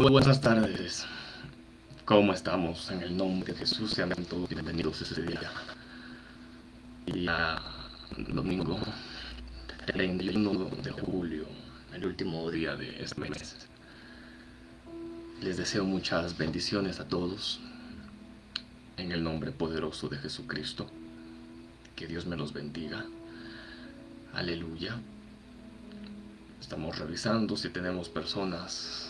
Muy buenas tardes. ¿Cómo estamos? En el nombre de Jesús sean todos bienvenidos este día. Día domingo 31 de julio, el último día de este mes. Les deseo muchas bendiciones a todos. En el nombre poderoso de Jesucristo. Que Dios me los bendiga. Aleluya. Estamos revisando si tenemos personas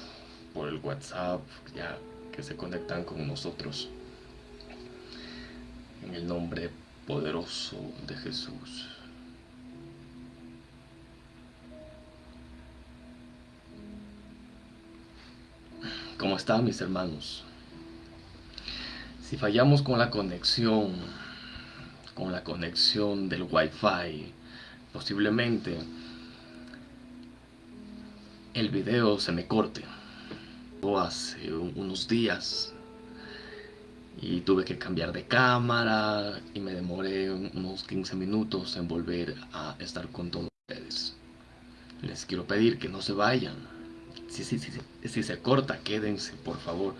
por el WhatsApp ya que se conectan con nosotros. En el nombre poderoso de Jesús. ¿Cómo están mis hermanos? Si fallamos con la conexión, con la conexión del Wi-Fi, posiblemente el video se me corte. Hace unos días y tuve que cambiar de cámara y me demoré unos 15 minutos en volver a estar con todos ustedes. Les quiero pedir que no se vayan. Si, si, si, si se corta, quédense, por favor,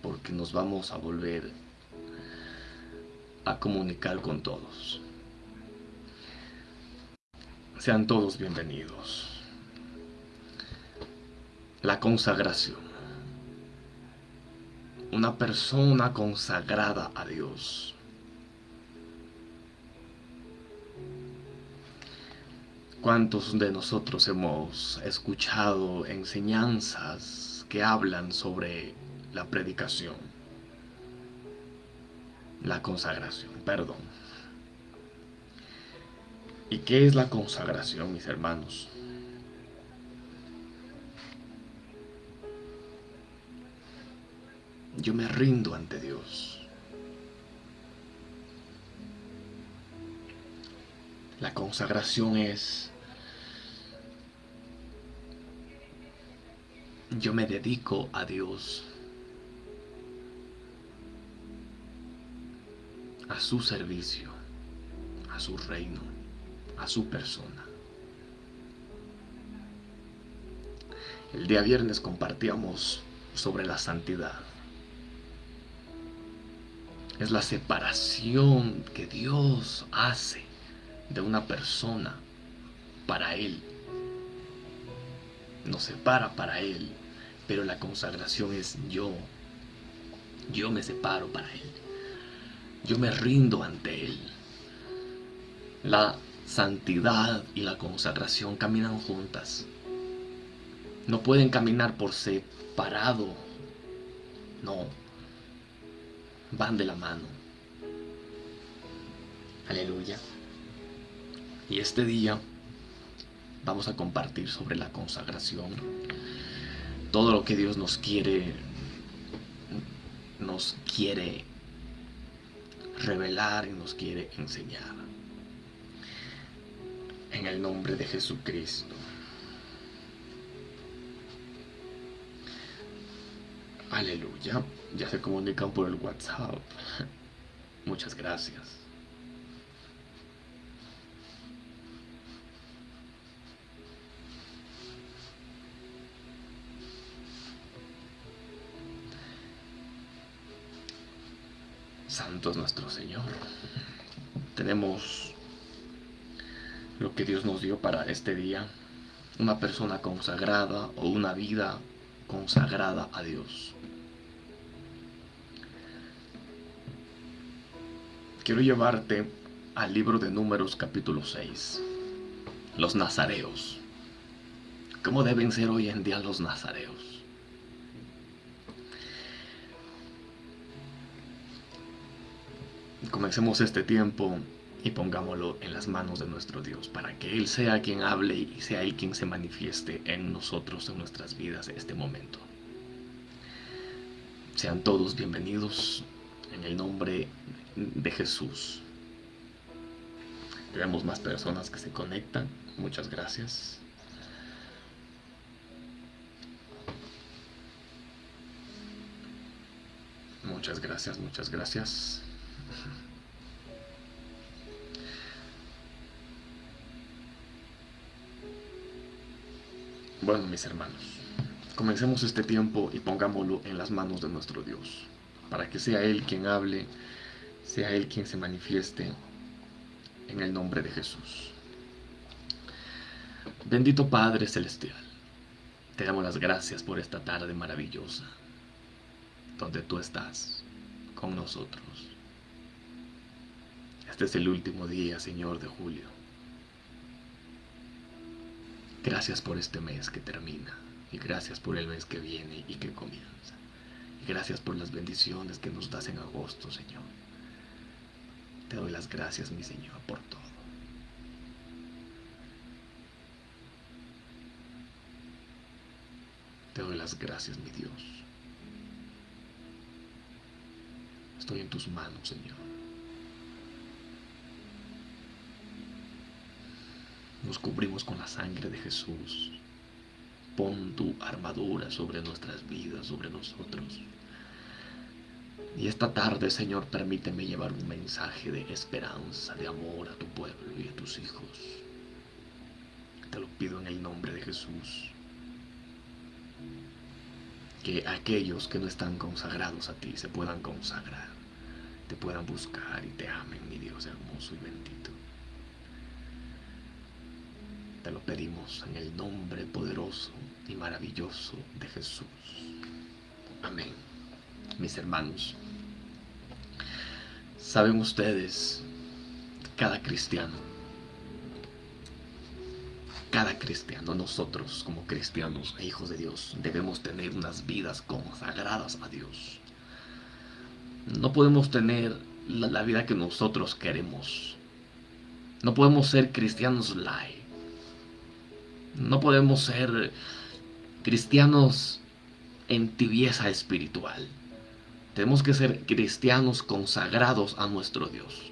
porque nos vamos a volver a comunicar con todos. Sean todos bienvenidos. La consagración. Una persona consagrada a Dios. ¿Cuántos de nosotros hemos escuchado enseñanzas que hablan sobre la predicación? La consagración, perdón. ¿Y qué es la consagración, mis hermanos? Yo me rindo ante Dios. La consagración es yo me dedico a Dios, a su servicio, a su reino, a su persona. El día viernes compartíamos sobre la santidad. Es la separación que Dios hace de una persona para Él. Nos separa para Él, pero la consagración es yo. Yo me separo para Él. Yo me rindo ante Él. La santidad y la consagración caminan juntas. No pueden caminar por separado. No. Van de la mano. Aleluya. Y este día vamos a compartir sobre la consagración. Todo lo que Dios nos quiere nos quiere revelar y nos quiere enseñar. En el nombre de Jesucristo. Aleluya. Ya se comunican por el WhatsApp. Muchas gracias. Santo es nuestro Señor. Tenemos lo que Dios nos dio para este día. Una persona consagrada o una vida consagrada a Dios. Quiero llevarte al libro de Números capítulo 6. Los nazareos. ¿Cómo deben ser hoy en día los nazareos? Comencemos este tiempo y pongámoslo en las manos de nuestro Dios para que Él sea quien hable y sea Él quien se manifieste en nosotros, en nuestras vidas en este momento. Sean todos bienvenidos en el nombre de Jesús. Tenemos más personas que se conectan. Muchas gracias. Muchas gracias, muchas gracias. Bueno, mis hermanos, comencemos este tiempo y pongámoslo en las manos de nuestro Dios, para que sea Él quien hable, sea Él quien se manifieste en el nombre de Jesús. Bendito Padre Celestial, te damos las gracias por esta tarde maravillosa, donde tú estás con nosotros. Este es el último día, Señor, de julio. Gracias por este mes que termina y gracias por el mes que viene y que comienza. Gracias por las bendiciones que nos das en agosto, Señor. Te doy las gracias, mi Señor, por todo. Te doy las gracias, mi Dios. Estoy en tus manos, Señor. Nos cubrimos con la sangre de Jesús. Pon tu armadura sobre nuestras vidas, sobre nosotros. Y esta tarde, Señor, permíteme llevar un mensaje de esperanza, de amor a tu pueblo y a tus hijos. Te lo pido en el nombre de Jesús. Que aquellos que no están consagrados a ti se puedan consagrar, te puedan buscar y te amen, mi Dios hermoso y bendito. Te lo pedimos en el nombre poderoso y maravilloso de Jesús. Amén. Mis hermanos, saben ustedes, cada cristiano, cada cristiano, nosotros como cristianos e hijos de Dios, debemos tener unas vidas consagradas a Dios. No podemos tener la, vida que nosotros queremos. No podemos ser cristianos light no podemos ser cristianos en tibieza espiritual. Tenemos que ser cristianos consagrados a nuestro Dios.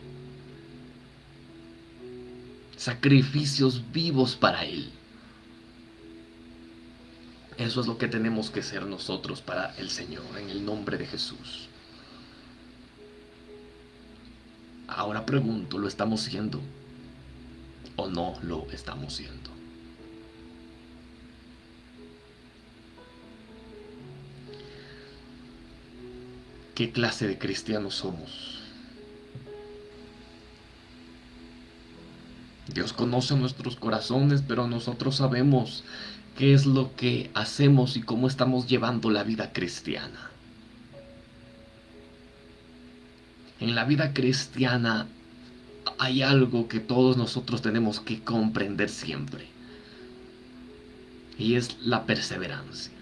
Sacrificios vivos para Él. Eso es lo que tenemos que ser nosotros para el Señor, en el nombre de Jesús. Ahora pregunto, ¿lo estamos siendo o no lo estamos siendo? Qué clase de cristianos somos. Dios conoce nuestros corazones, pero nosotros sabemos qué es lo que hacemos y cómo estamos llevando la vida cristiana. En la vida cristiana hay algo que todos nosotros tenemos que comprender siempre. Y es la perseverancia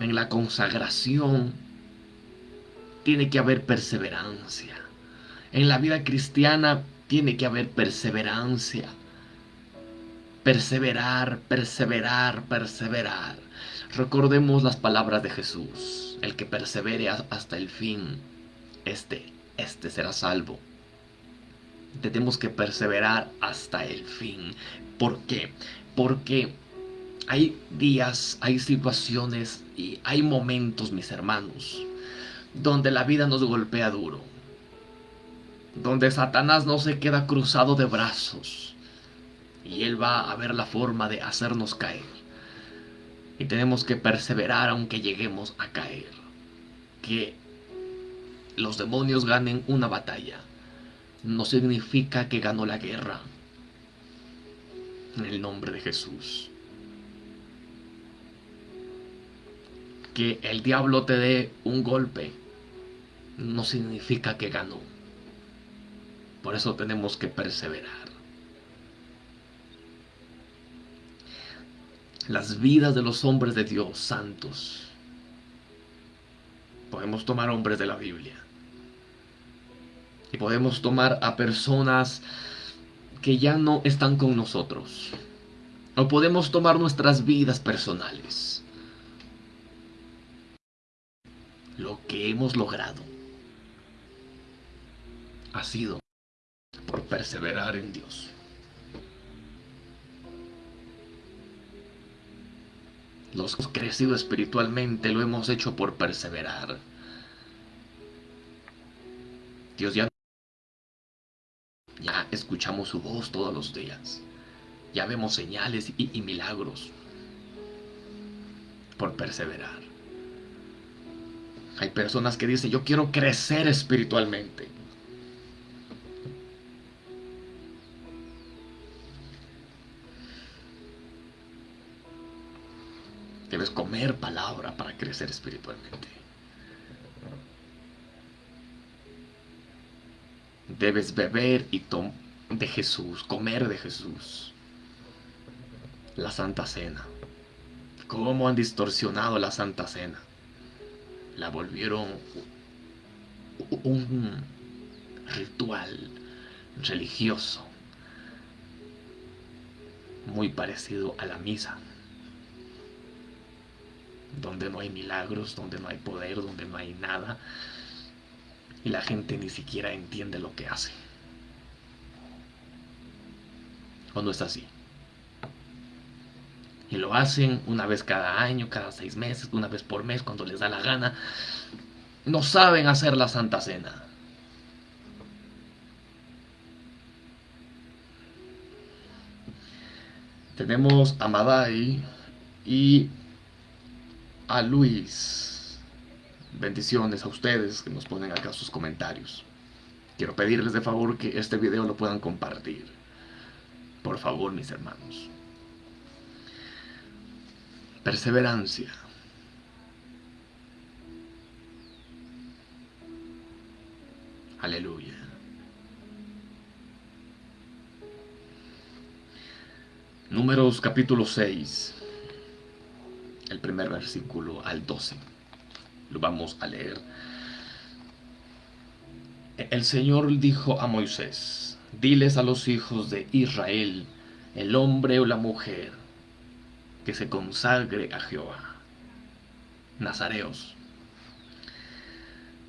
en la consagración tiene que haber perseverancia. En la vida cristiana tiene que haber perseverancia. Perseverar, perseverar, perseverar. Recordemos las palabras de Jesús. El que persevere hasta el fin, este, este será salvo. Tenemos que perseverar hasta el fin. ¿Por qué? Porque hay días, hay situaciones y hay momentos, mis hermanos, donde la vida nos golpea duro. Donde Satanás no se queda cruzado de brazos. Y él va a ver la forma de hacernos caer. Y tenemos que perseverar aunque lleguemos a caer. Que los demonios ganen una batalla no significa que ganó la guerra. En el nombre de Jesús. Que el diablo te dé un golpe no significa que ganó. Por eso tenemos que perseverar. Las vidas de los hombres de Dios santos. Podemos tomar hombres de la Biblia. Y podemos tomar a personas que ya no están con nosotros. O podemos tomar nuestras vidas personales lo que hemos logrado ha sido por perseverar en Dios. Los crecido espiritualmente lo hemos hecho por perseverar. Dios ya, ya escuchamos su voz todos los días. Ya vemos señales y milagros. por perseverar. Hay personas que dicen, yo quiero crecer espiritualmente. Debes comer palabra para crecer espiritualmente. Debes beber y de Jesús, comer de Jesús. La Santa Cena. ¿Cómo han distorsionado la Santa Cena? La volvieron un ritual religioso muy parecido a la misa donde no hay milagros, donde no hay poder, donde no hay nada. Y la gente ni siquiera entiende lo que hace. ¿O no es así? Y lo hacen una vez cada año, cada seis meses, una vez por mes, cuando les da la gana. No saben hacer la Santa Cena. Tenemos a Madai y a Luis. Bendiciones a ustedes que nos ponen acá sus comentarios. Quiero pedirles de favor que este video lo puedan compartir. Por favor, mis hermanos. Perseverancia. Aleluya. Números capítulo 6 el primer versículo al 12. Lo vamos a leer. El Señor dijo a Moisés, diles a los hijos de Israel, el hombre o la mujer, que se consagre a Jehová. Nazareos.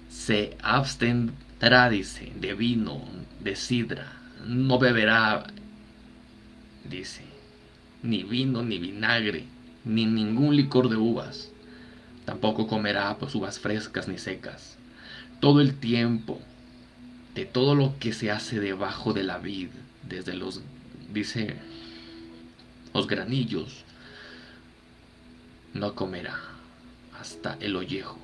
Se abstendrá, dice, de vino, de sidra, no beberá, dice, ni vino ni vinagre ni ningún licor de uvas. Tampoco comerá pues uvas frescas ni secas. Todo el tiempo de todo lo que se hace debajo de la vid, desde los, dice, los granillos, no comerá hasta el ollejo.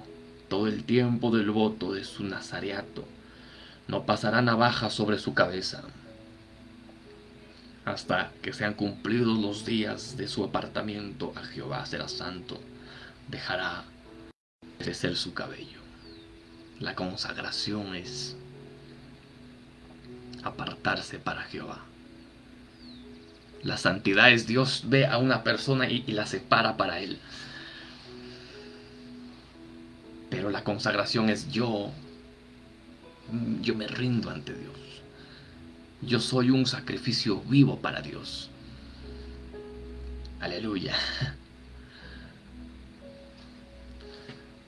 Todo el tiempo del voto de su nazareato, no pasará navaja sobre su cabeza hasta que sean cumplidos los días de su apartamiento a Jehová será santo, dejará crecer su cabello. La consagración es apartarse para Jehová. La santidad es Dios ve a una persona y, la separa para Él. Pero la consagración es yo, yo me rindo ante Dios. Yo soy un sacrificio vivo para Dios. Aleluya.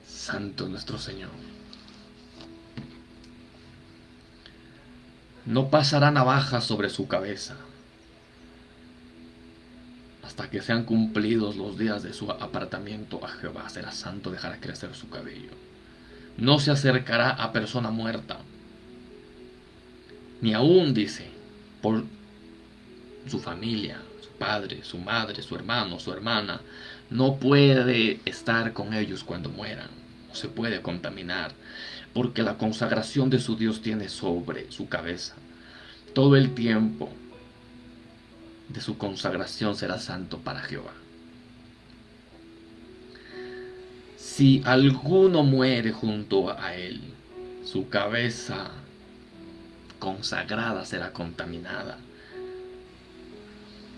Santo nuestro Señor. No pasará navaja sobre su cabeza hasta que sean cumplidos los días de su apartamiento a Jehová. Será santo, dejará crecer su cabello. No se acercará a persona muerta ni aún, dice, por su familia, su padre, su madre, su hermano, su hermana, no puede estar con ellos cuando mueran, no se puede contaminar, porque la consagración de su Dios tiene sobre su cabeza. Todo el tiempo de su consagración será santo para Jehová. Si alguno muere junto a él, su cabeza consagrada será contaminada.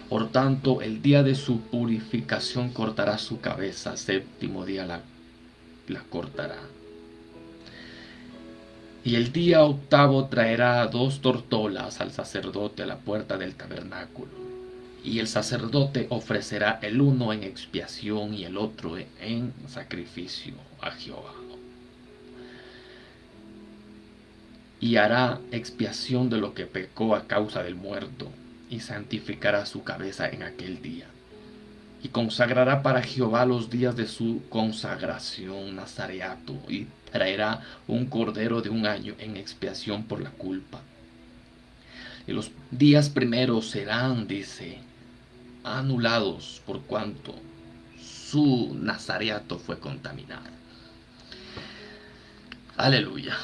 Por tanto, el día de su purificación cortará su cabeza, séptimo día la, la cortará. Y el día octavo traerá dos tortolas al sacerdote a la puerta del tabernáculo. Y el sacerdote ofrecerá el uno en expiación y el otro en sacrificio a Jehová. y hará expiación de lo que pecó a causa del muerto, y santificará su cabeza en aquel día. Y consagrará para Jehová los días de su consagración nazareato, y traerá un cordero de un año en expiación por la culpa. Y los días primeros serán, dice, anulados por cuanto su nazareato fue contaminado. Aleluya.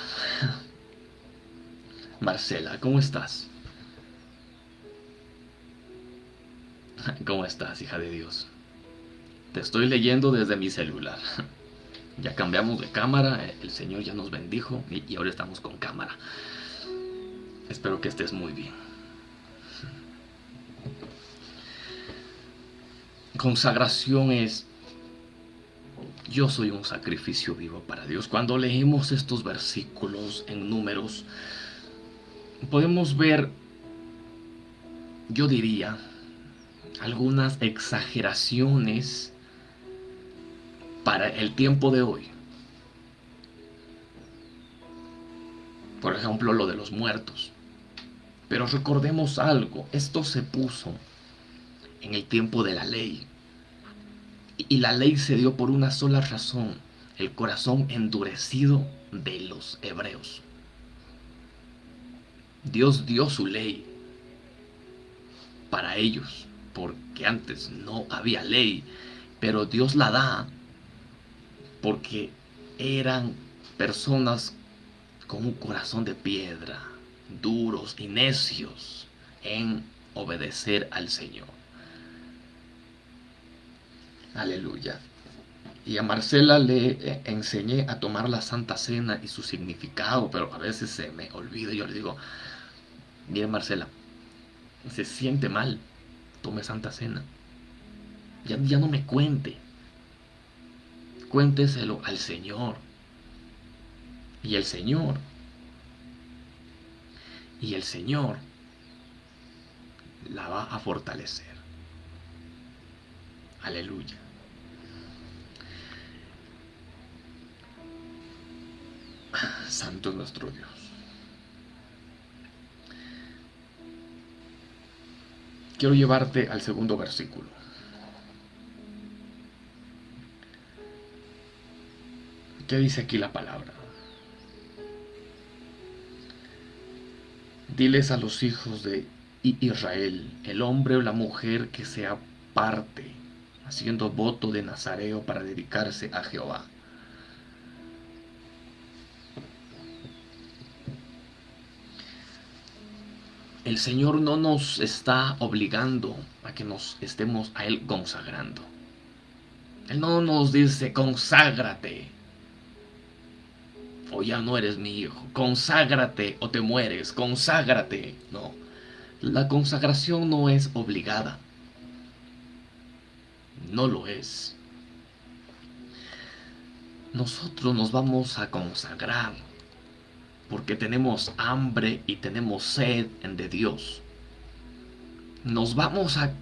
Marcela, ¿cómo estás? ¿Cómo estás, hija de Dios? Te estoy leyendo desde mi celular. Ya cambiamos de cámara, el Señor ya nos bendijo y ahora estamos con cámara. Espero que estés muy bien. Consagración es, yo soy un sacrificio vivo para Dios. Cuando leemos estos versículos en números, podemos ver, yo diría, algunas exageraciones para el tiempo de hoy. Por ejemplo, lo de los muertos. Pero recordemos algo, esto se puso en el tiempo de la ley. Y la ley se dio por una sola razón, el corazón endurecido de los hebreos. Dios dio su ley para ellos, porque antes no había ley, pero Dios la da porque eran personas con un corazón de piedra, duros y necios en obedecer al Señor. Aleluya. Y a Marcela le eh, enseñé a tomar la Santa Cena y su significado, pero a veces se me olvida. Yo le digo, mire Marcela, se siente mal, tome Santa Cena. Ya, ya no me cuente. Cuénteselo al Señor. Y el Señor. Y el Señor la va a fortalecer. Aleluya. Santo es nuestro Dios. Quiero llevarte al segundo versículo. ¿Qué dice aquí la palabra? Diles a los hijos de Israel, el hombre o la mujer que se aparte, haciendo voto de Nazareo para dedicarse a Jehová el Señor no nos está obligando a que nos estemos a Él consagrando. Él no nos dice, conságrate, o ya no eres mi hijo, conságrate o te mueres, conságrate. No, la consagración no es obligada. No lo es. Nosotros nos vamos a consagrar porque tenemos hambre y tenemos sed de Dios. Nos vamos a,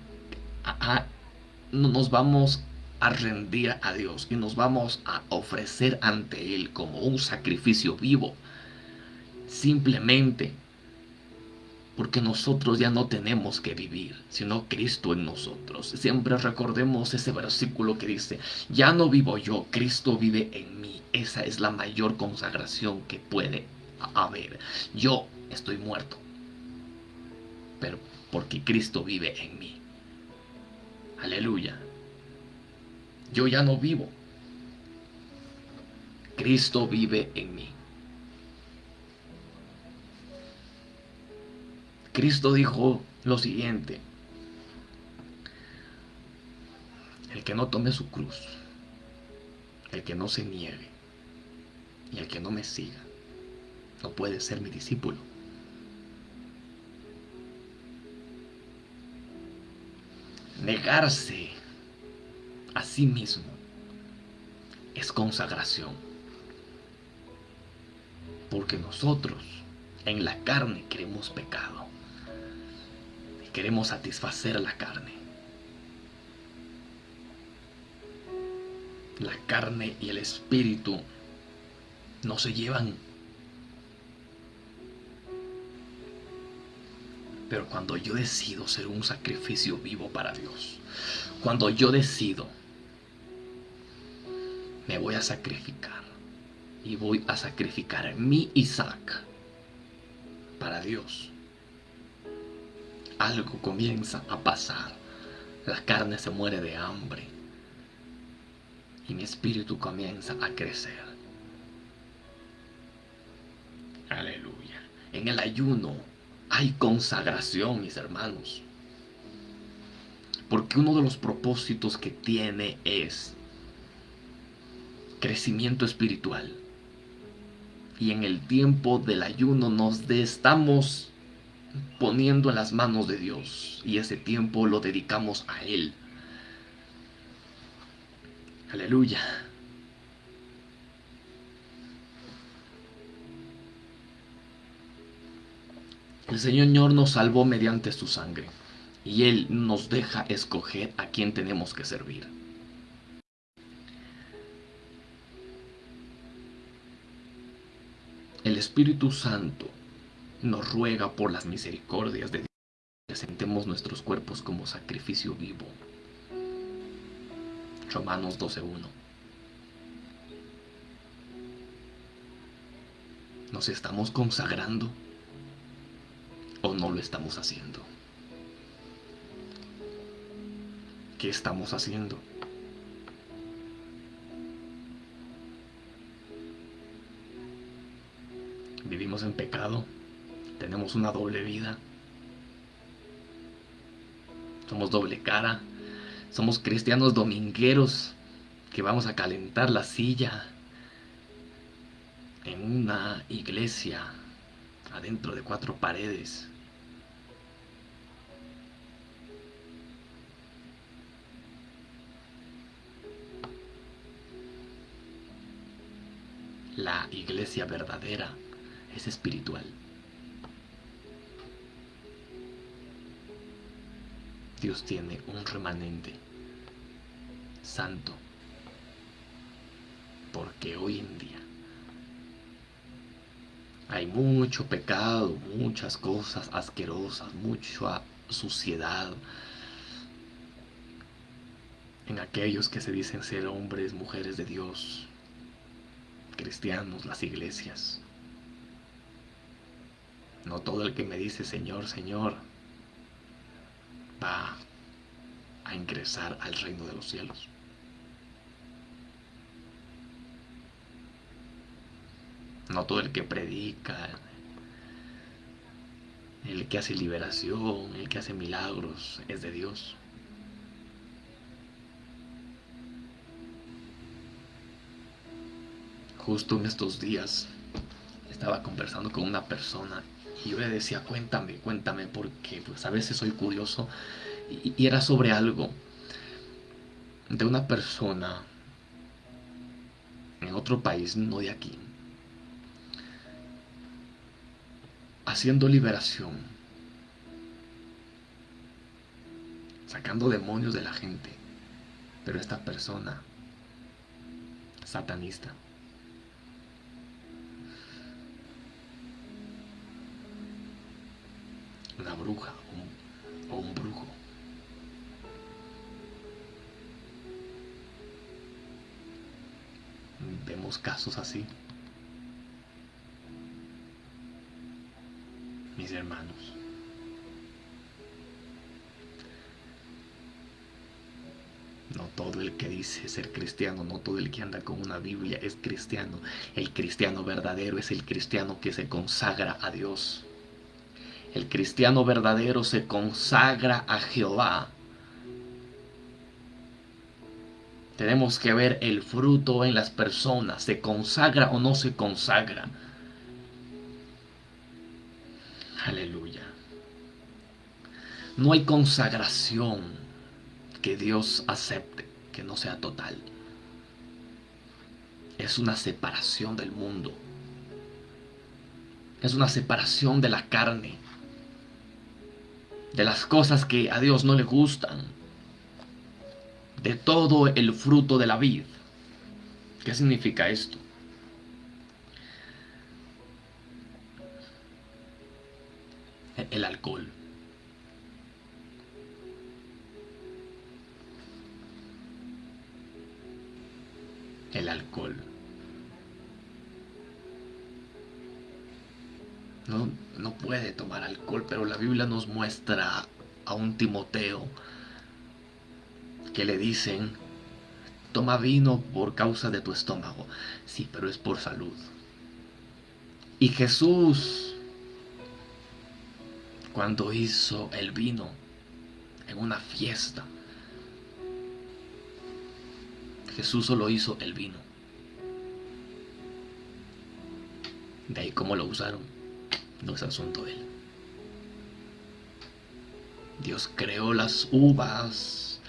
nos vamos a rendir a Dios y nos vamos a ofrecer ante Él como un sacrificio vivo. Simplemente porque nosotros ya no tenemos que vivir, sino Cristo en nosotros. Siempre recordemos ese versículo que dice, ya no vivo yo, Cristo vive en mí. Esa es la mayor consagración que puede a ver, yo estoy muerto, pero porque Cristo vive en mí. Aleluya. Yo ya no vivo. Cristo vive en mí. Cristo dijo lo siguiente. El que no tome su cruz, el que no se niegue y el que no me siga, no puede ser mi discípulo. Negarse a sí mismo es consagración. Porque nosotros en la carne queremos pecado. Queremos satisfacer la carne. La carne y el espíritu no se llevan Pero cuando yo decido ser un sacrificio vivo para Dios, cuando yo decido, me voy a sacrificar y voy a sacrificar mi Isaac para Dios, algo comienza a pasar. La carne se muere de hambre. y mi espíritu comienza a crecer. Aleluya. En el ayuno hay consagración, mis hermanos. Porque uno de los propósitos que tiene es crecimiento espiritual. Y en el tiempo del ayuno nos estamos poniendo en las manos de Dios. Y ese tiempo lo dedicamos a Él. Aleluya. El Señor nos salvó mediante su sangre y Él nos deja escoger a quién tenemos que servir. El Espíritu Santo nos ruega por las misericordias de Dios presentemos nuestros cuerpos como sacrificio vivo. Romanos 12.1. ¿Nos estamos consagrando o no lo estamos haciendo? ¿Qué estamos haciendo? Vivimos en pecado, tenemos una doble vida, somos doble cara, somos cristianos domingueros que vamos a calentar la silla en una iglesia adentro de cuatro paredes. La iglesia verdadera es espiritual. Dios tiene un remanente santo. Porque hoy en día hay mucho pecado, muchas cosas asquerosas, mucha suciedad en aquellos que se dicen ser hombres, mujeres de Dios, cristianos, las iglesias. No todo el que me dice Señor, Señor, va a ingresar al reino de los cielos. No todo el que predica, el que hace liberación, el que hace milagros, es de Dios. Justo en estos días estaba conversando con una persona y yo le decía, cuéntame, cuéntame, porque pues a veces soy curioso. Y, y era sobre algo de una persona en otro país, no de aquí, haciendo liberación, sacando demonios de la gente. Pero esta persona, satanista, una bruja o un brujo. Vemos casos así. Mis hermanos. No todo el que dice ser cristiano, no todo el que anda con una Biblia es cristiano. El cristiano verdadero es el cristiano que se consagra a Dios. El cristiano verdadero se consagra a Jehová. Tenemos que ver el fruto en las personas. ¿Se consagra o no se consagra? Aleluya. No hay consagración que Dios acepte, que no sea total. Es una separación del mundo. Es una separación de la carne de las cosas que a Dios no le gustan, de todo el fruto de la vid. ¿Qué significa esto? El alcohol. El alcohol. No, puede tomar alcohol, pero la Biblia nos muestra a un Timoteo que le dicen, toma vino por causa de tu estómago. Sí, pero es por salud. Y Jesús, cuando hizo el vino en una fiesta, Jesús solo hizo el vino. De ahí cómo lo usaron, no es asunto de él. Dios creó las uvas,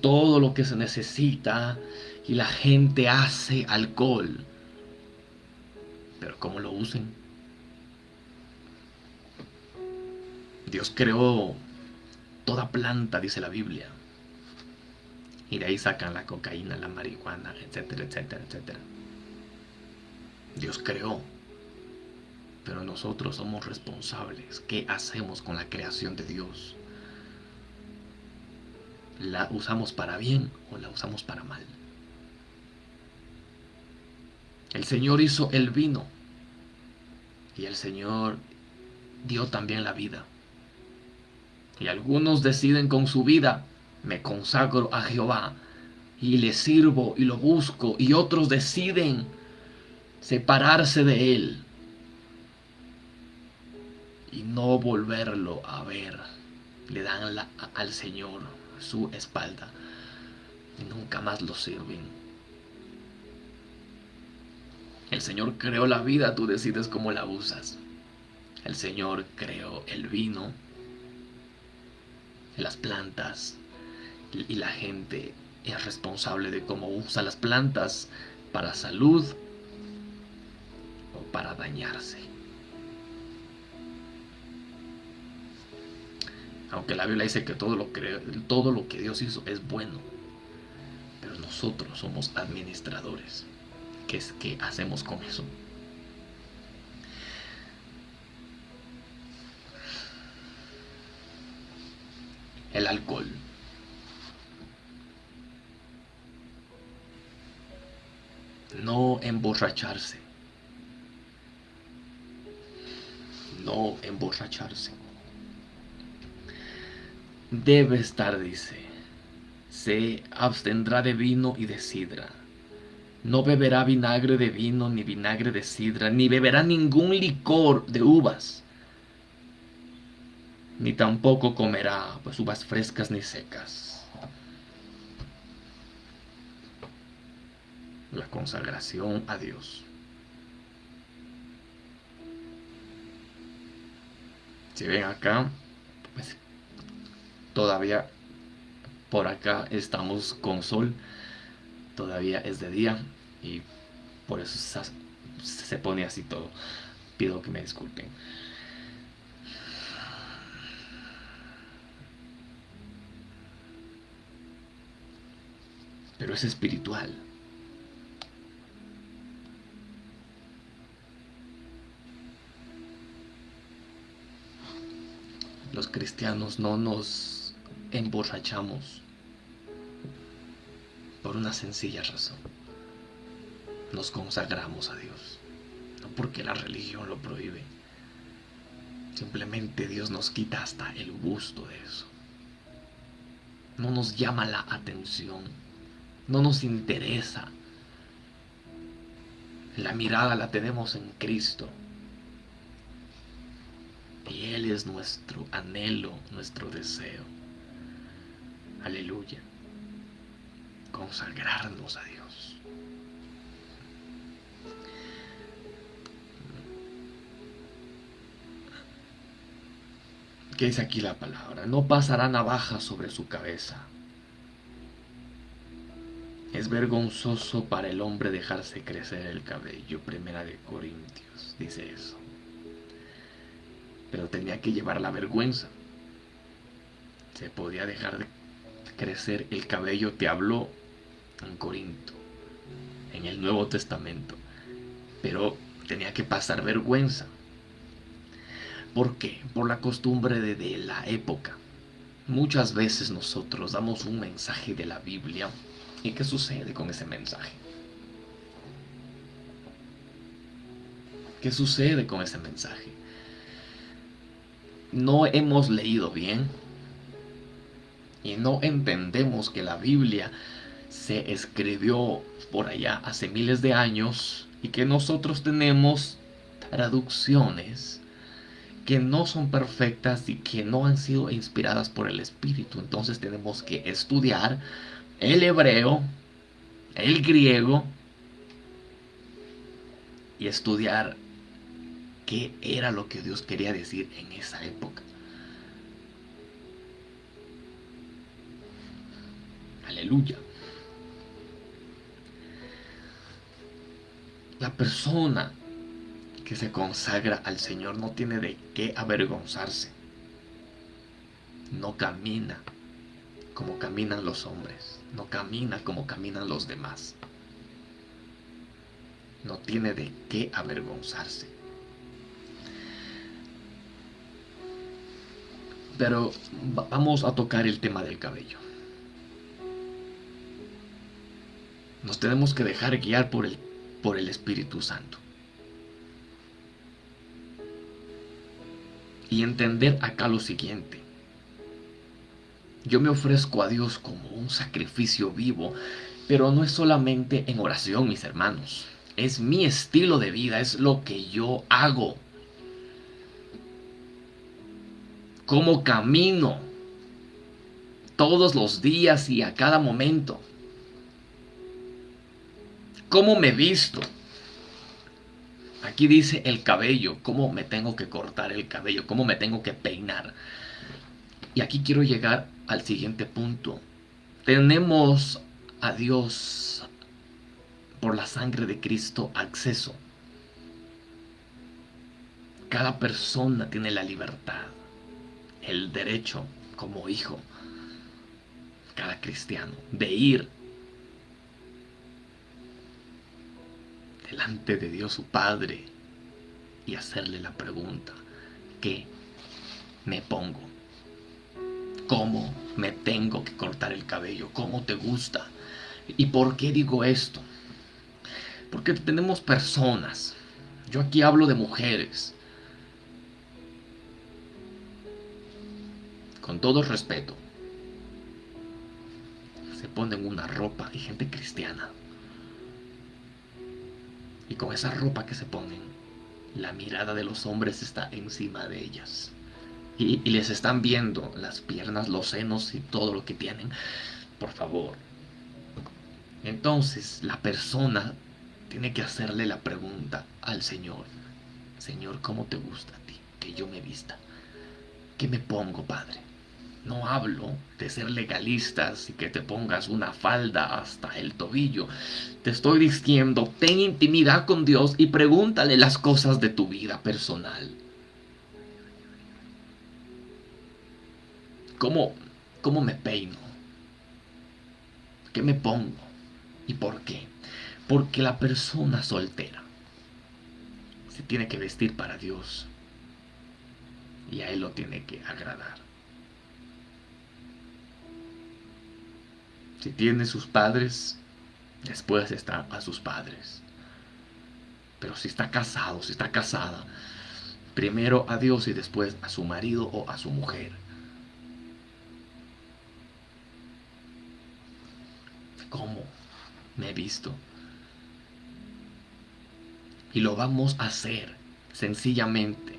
todo lo que se necesita y la gente hace alcohol. Pero ¿cómo lo usen? Dios creó toda planta, dice la Biblia. Y de ahí sacan la cocaína, la marihuana, etcétera, etcétera, etcétera. Dios creó. Pero nosotros somos responsables. ¿Qué hacemos con la creación de Dios? ¿La usamos para bien o la usamos para mal? El Señor hizo el vino y el Señor dio también la vida. Y algunos deciden con su vida, me consagro a Jehová y le sirvo y lo busco. Y otros deciden separarse de Él y no volverlo a ver. Le dan al Señor su espalda y nunca más lo sirven. El Señor creó la vida, tú decides cómo la usas. El Señor creó el vino, las plantas y la gente es responsable de cómo usa las plantas para salud o para dañarse. Aunque la Biblia dice que todo lo, que, todo lo que Dios hizo es bueno. Pero nosotros somos administradores. ¿Qué es que hacemos con eso? El alcohol. No emborracharse. No emborracharse debe estar, dice, se abstendrá de vino y de sidra. No beberá vinagre de vino ni vinagre de sidra, ni beberá ningún licor de uvas, ni tampoco comerá pues, uvas frescas ni secas. La consagración a Dios. Si ven acá, pues Todavía por acá estamos con sol. Todavía es de día y por eso se pone así todo. Pido que me disculpen. Pero es espiritual. Los cristianos no nos emborrachamos por una sencilla razón. Nos consagramos a Dios, no porque la religión lo prohíbe. Simplemente Dios nos quita hasta el gusto de eso. No nos llama la atención, no nos interesa. La mirada la tenemos en Cristo. Y Él es nuestro anhelo, nuestro deseo. Aleluya. Consagrarnos a Dios. ¿Qué dice aquí la palabra? No pasará navaja sobre su cabeza. Es vergonzoso para el hombre dejarse crecer el cabello. Primera de Corintios dice eso. Pero tenía que llevar la vergüenza. Se podía dejar de crecer el cabello te habló en Corinto, en el Nuevo Testamento, pero tenía que pasar vergüenza. ¿Por qué? Por la costumbre de, de la época. Muchas veces nosotros damos un mensaje de la Biblia y ¿qué sucede con ese mensaje? ¿Qué sucede con ese mensaje? No hemos leído bien, y no entendemos que la Biblia se escribió por allá hace miles de años y que nosotros tenemos traducciones que no son perfectas y que no han sido inspiradas por el Espíritu. Entonces tenemos que estudiar el hebreo, el griego y estudiar qué era lo que Dios quería decir en esa época. Aleluya. La persona que se consagra al Señor no tiene de qué avergonzarse. No camina como caminan los hombres, no camina como caminan los demás. No tiene de qué avergonzarse. Pero vamos a tocar el tema del cabello. Nos tenemos que dejar guiar por el, por el Espíritu Santo. Y entender acá lo siguiente. Yo me ofrezco a Dios como un sacrificio vivo, pero no es solamente en oración, mis hermanos. Es mi estilo de vida, es lo que yo hago. Cómo camino todos los días y a cada momento cómo me visto. Aquí dice el cabello, cómo me tengo que cortar el cabello, cómo me tengo que peinar. Y aquí quiero llegar al siguiente punto. Tenemos a Dios por la sangre de Cristo acceso. Cada persona tiene la libertad, el derecho como hijo, cada cristiano, de ir delante de Dios su Padre y hacerle la pregunta, ¿qué me pongo? ¿Cómo me tengo que cortar el cabello? ¿Cómo te gusta? ¿Y por qué digo esto? Porque tenemos personas, yo aquí hablo de mujeres, con todo respeto, se ponen una ropa y gente cristiana y con esa ropa que se ponen, la mirada de los hombres está encima de ellas. Y, les están viendo las piernas, los senos y todo lo que tienen. Por favor. Entonces la persona tiene que hacerle la pregunta al Señor. Señor, ¿cómo te gusta a ti que yo me vista? ¿Qué me pongo, Padre? No hablo de ser legalistas y que te pongas una falda hasta el tobillo. Te estoy diciendo, ten intimidad con Dios y pregúntale las cosas de tu vida personal. ¿Cómo, cómo me peino? ¿Qué me pongo? ¿Y por qué? Porque la persona soltera se tiene que vestir para Dios y a Él lo tiene que agradar. Si tiene sus padres, después está a sus padres. Pero si está casado, si está casada, primero a Dios y después a su marido o a su mujer. ¿Cómo me he visto? Y lo vamos a hacer sencillamente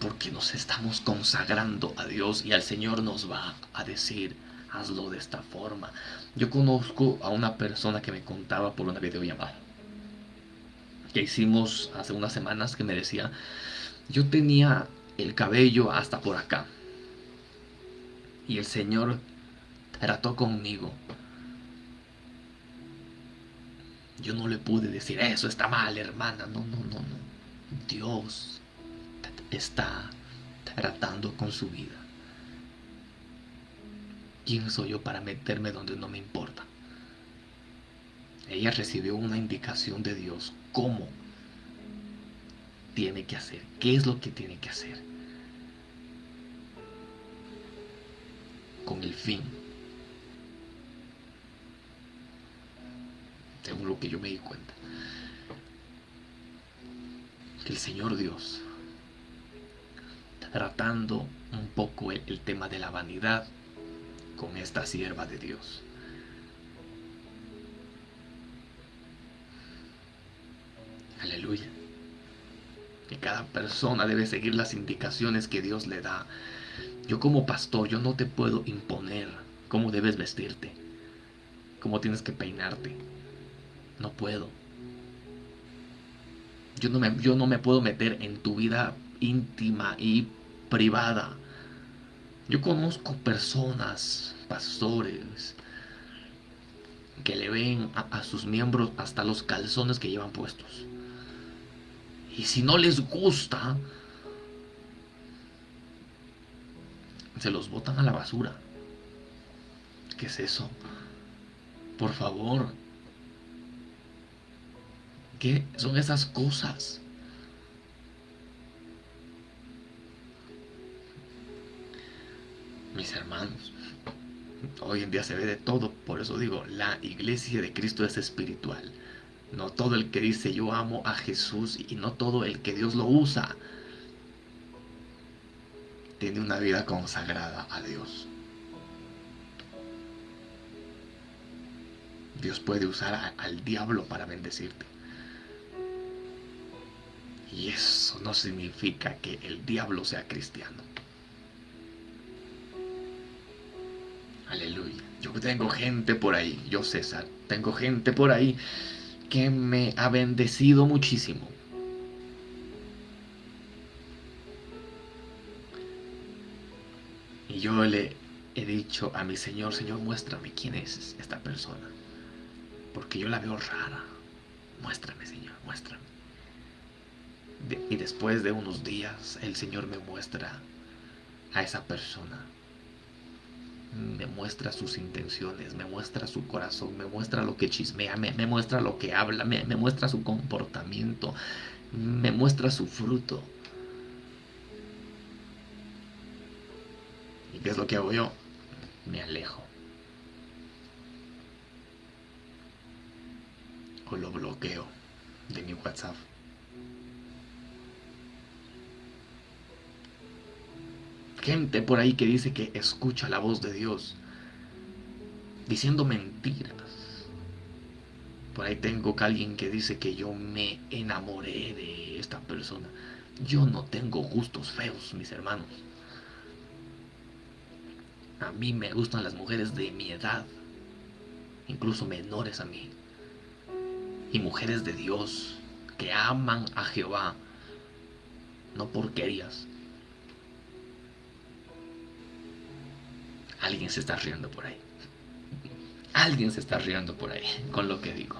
porque nos estamos consagrando a Dios y al Señor nos va a decir, hazlo de esta forma. Yo conozco a una persona que me contaba por una videollamada que hicimos hace unas semanas que me decía, yo tenía el cabello hasta por acá y el Señor trató conmigo. Yo no le pude decir, eso está mal, hermana. No, no, no, no. Dios está tratando con su vida. ¿Quién soy yo para meterme donde no me importa? Ella recibió una indicación de Dios. ¿Cómo tiene que hacer? ¿Qué es lo que tiene que hacer? Con el fin. Según lo que yo me di cuenta. Que el Señor Dios, tratando un poco el, el tema de la vanidad, con esta sierva de Dios. Aleluya. Y cada persona debe seguir las indicaciones que Dios le da. Yo como pastor, yo no te puedo imponer cómo debes vestirte, cómo tienes que peinarte. No puedo. Yo no me, yo no me puedo meter en tu vida íntima y privada. Yo conozco personas, pastores, que le ven a, sus miembros hasta los calzones que llevan puestos. Y si no les gusta, se los botan a la basura. ¿Qué es eso? Por favor. ¿Qué son esas cosas? Mis hermanos, Hoy en día se ve de todo, por eso digo, la iglesia de Cristo es espiritual. No todo el que dice yo amo a Jesús y no todo el que Dios lo usa tiene una vida consagrada a Dios. Dios puede usar al diablo para bendecirte. Y eso no significa que el diablo sea cristiano. Aleluya. Yo tengo gente por ahí, yo César, tengo gente por ahí que me ha bendecido muchísimo. Y yo le he dicho a mi Señor, Señor, muéstrame quién es esta persona. Porque yo la veo rara. Muéstrame, Señor, muéstrame. y después de unos días, el Señor me muestra a esa persona me muestra sus intenciones, me muestra su corazón, me muestra lo que chismea, me, muestra lo que habla, me, me muestra su comportamiento, me muestra su fruto. ¿Y qué es lo que hago yo? Me alejo. O lo bloqueo de mi WhatsApp. Gente por ahí que dice que escucha la voz de Dios diciendo mentiras. Por ahí tengo que alguien que dice que yo me enamoré de esta persona. Yo no tengo gustos feos, mis hermanos. A mí me gustan las mujeres de mi edad, incluso menores a mí. Y mujeres de Dios que aman a Jehová, no porquerías. Alguien se está riendo por ahí. Alguien se está riendo por ahí con lo que digo.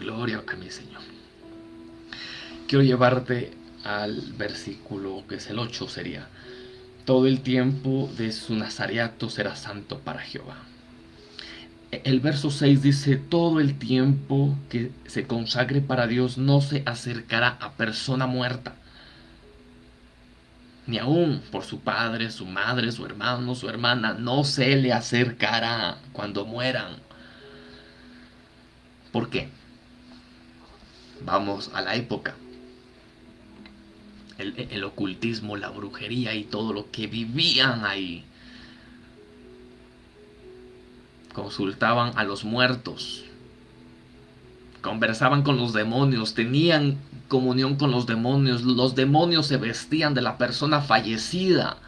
Gloria a mi Señor. Quiero llevarte al versículo que es el 8 sería. Todo el tiempo de su nazareato será santo para Jehová. El verso 6 dice, todo el tiempo que se consagre para Dios no se acercará a persona muerta ni aún por su padre, su madre, su hermano, su hermana, no se le acercará cuando mueran. ¿Por qué? Vamos a la época. El, el, ocultismo, la brujería y todo lo que vivían ahí. Consultaban a los muertos. Conversaban con los demonios. Tenían comunión con los demonios. Los demonios se vestían de la persona fallecida,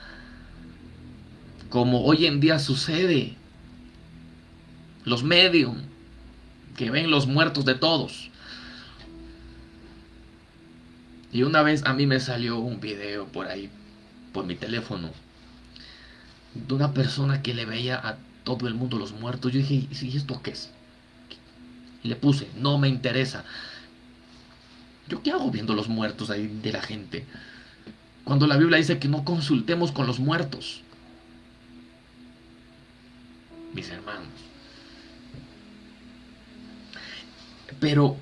como hoy en día sucede. Los medios que ven los muertos de todos. Y una vez a mí me salió un video por ahí, por mi teléfono, de una persona que le veía a todo el mundo los muertos. Yo dije, ¿y esto qué es? Le puse, no me interesa. ¿Yo qué hago viendo los muertos ahí de la gente? Cuando la Biblia dice que no consultemos con los muertos. Mis hermanos. Pero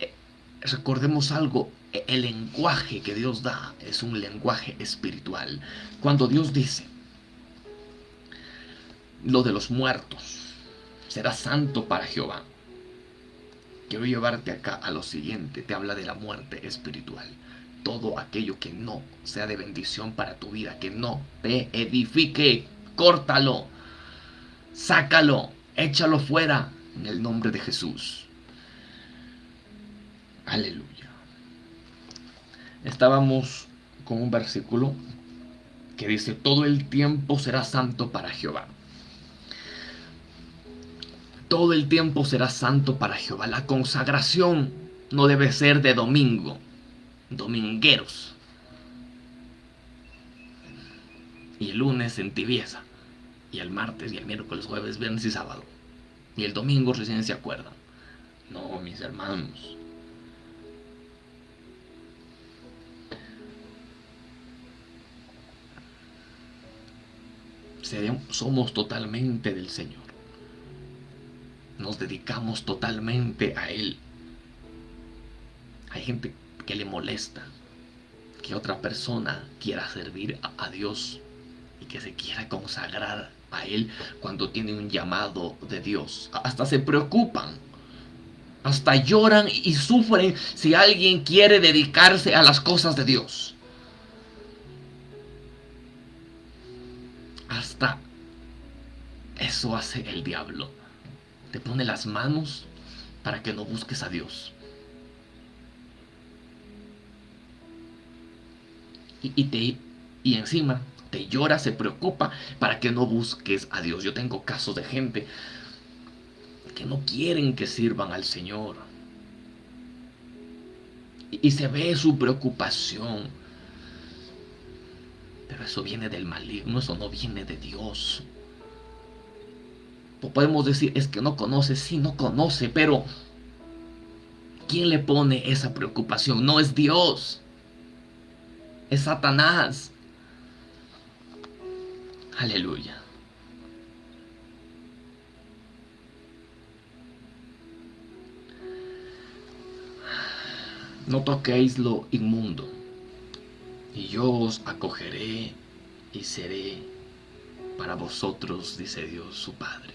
eh, recordemos algo, el lenguaje que Dios da es un lenguaje espiritual. Cuando Dios dice lo de los muertos, será santo para Jehová quiero llevarte acá a lo siguiente. Te habla de la muerte espiritual. Todo aquello que no sea de bendición para tu vida, que no te edifique, córtalo, sácalo, échalo fuera en el nombre de Jesús. Aleluya. estábamos con un versículo que dice, todo el tiempo será santo para Jehová. Todo el tiempo será santo para Jehová. La consagración no debe ser de domingo, domingueros. Y el lunes en tibieza. Y el martes y el miércoles, jueves, viernes y sábado. Y el domingo recién se acuerdan. No, mis hermanos. somos totalmente del Señor. Nos dedicamos totalmente a Él. Hay gente que le molesta que otra persona quiera servir a, Dios y que se quiera consagrar a Él cuando tiene un llamado de Dios. Hasta se preocupan. Hasta lloran y sufren si alguien quiere dedicarse a las cosas de Dios. Hasta eso hace el diablo. Te pone las manos para que no busques a Dios. Y, te, y encima te llora, se preocupa para que no busques a Dios. Yo tengo casos de gente que no quieren que sirvan al Señor. Y, y se ve su preocupación. Pero eso viene del maligno, eso no viene de Dios. Podemos decir, es que no conoce, sí, no conoce, pero ¿quién le pone esa preocupación? No es Dios, es Satanás. Aleluya. No toquéis lo inmundo, y yo os acogeré y seré para vosotros, dice Dios su Padre.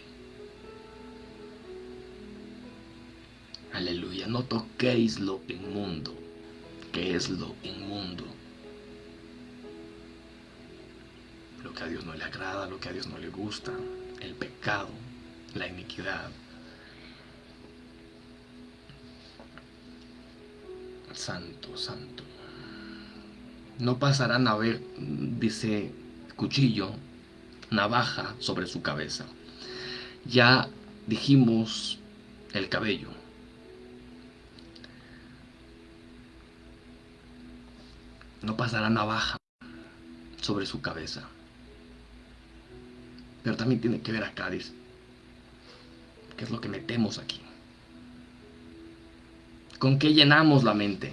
Aleluya, no toquéis lo inmundo, que es lo inmundo. Lo que a Dios no le agrada, lo que a Dios no le gusta, el pecado, la iniquidad. Santo, santo. No pasarán a ver, dice, cuchillo, navaja sobre su cabeza. Ya dijimos el cabello. No pasará navaja sobre su cabeza. Pero también tiene que ver acá, dice, qué es lo que metemos aquí. ¿Con qué llenamos la mente?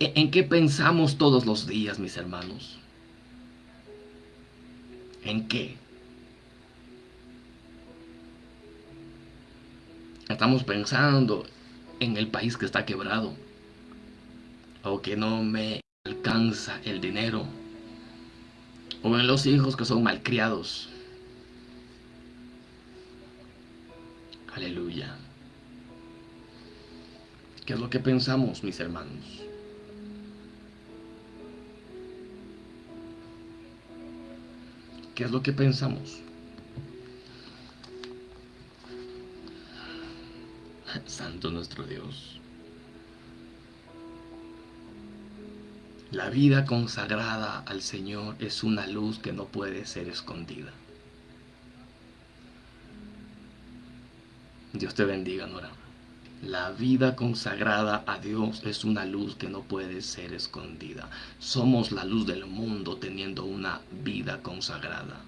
¿E-, ¿En qué pensamos todos los días, mis hermanos? ¿En qué? Estamos pensando en el país que está quebrado o que no me alcanza el dinero, o en los hijos que son malcriados. Aleluya. ¿Qué es lo que pensamos, mis hermanos? ¿Qué es lo que pensamos? Santo nuestro Dios. La vida consagrada al Señor es una luz que no puede ser escondida. Dios te bendiga, Nora. La vida consagrada a Dios es una luz que no puede ser escondida. Somos la luz del mundo teniendo una vida consagrada.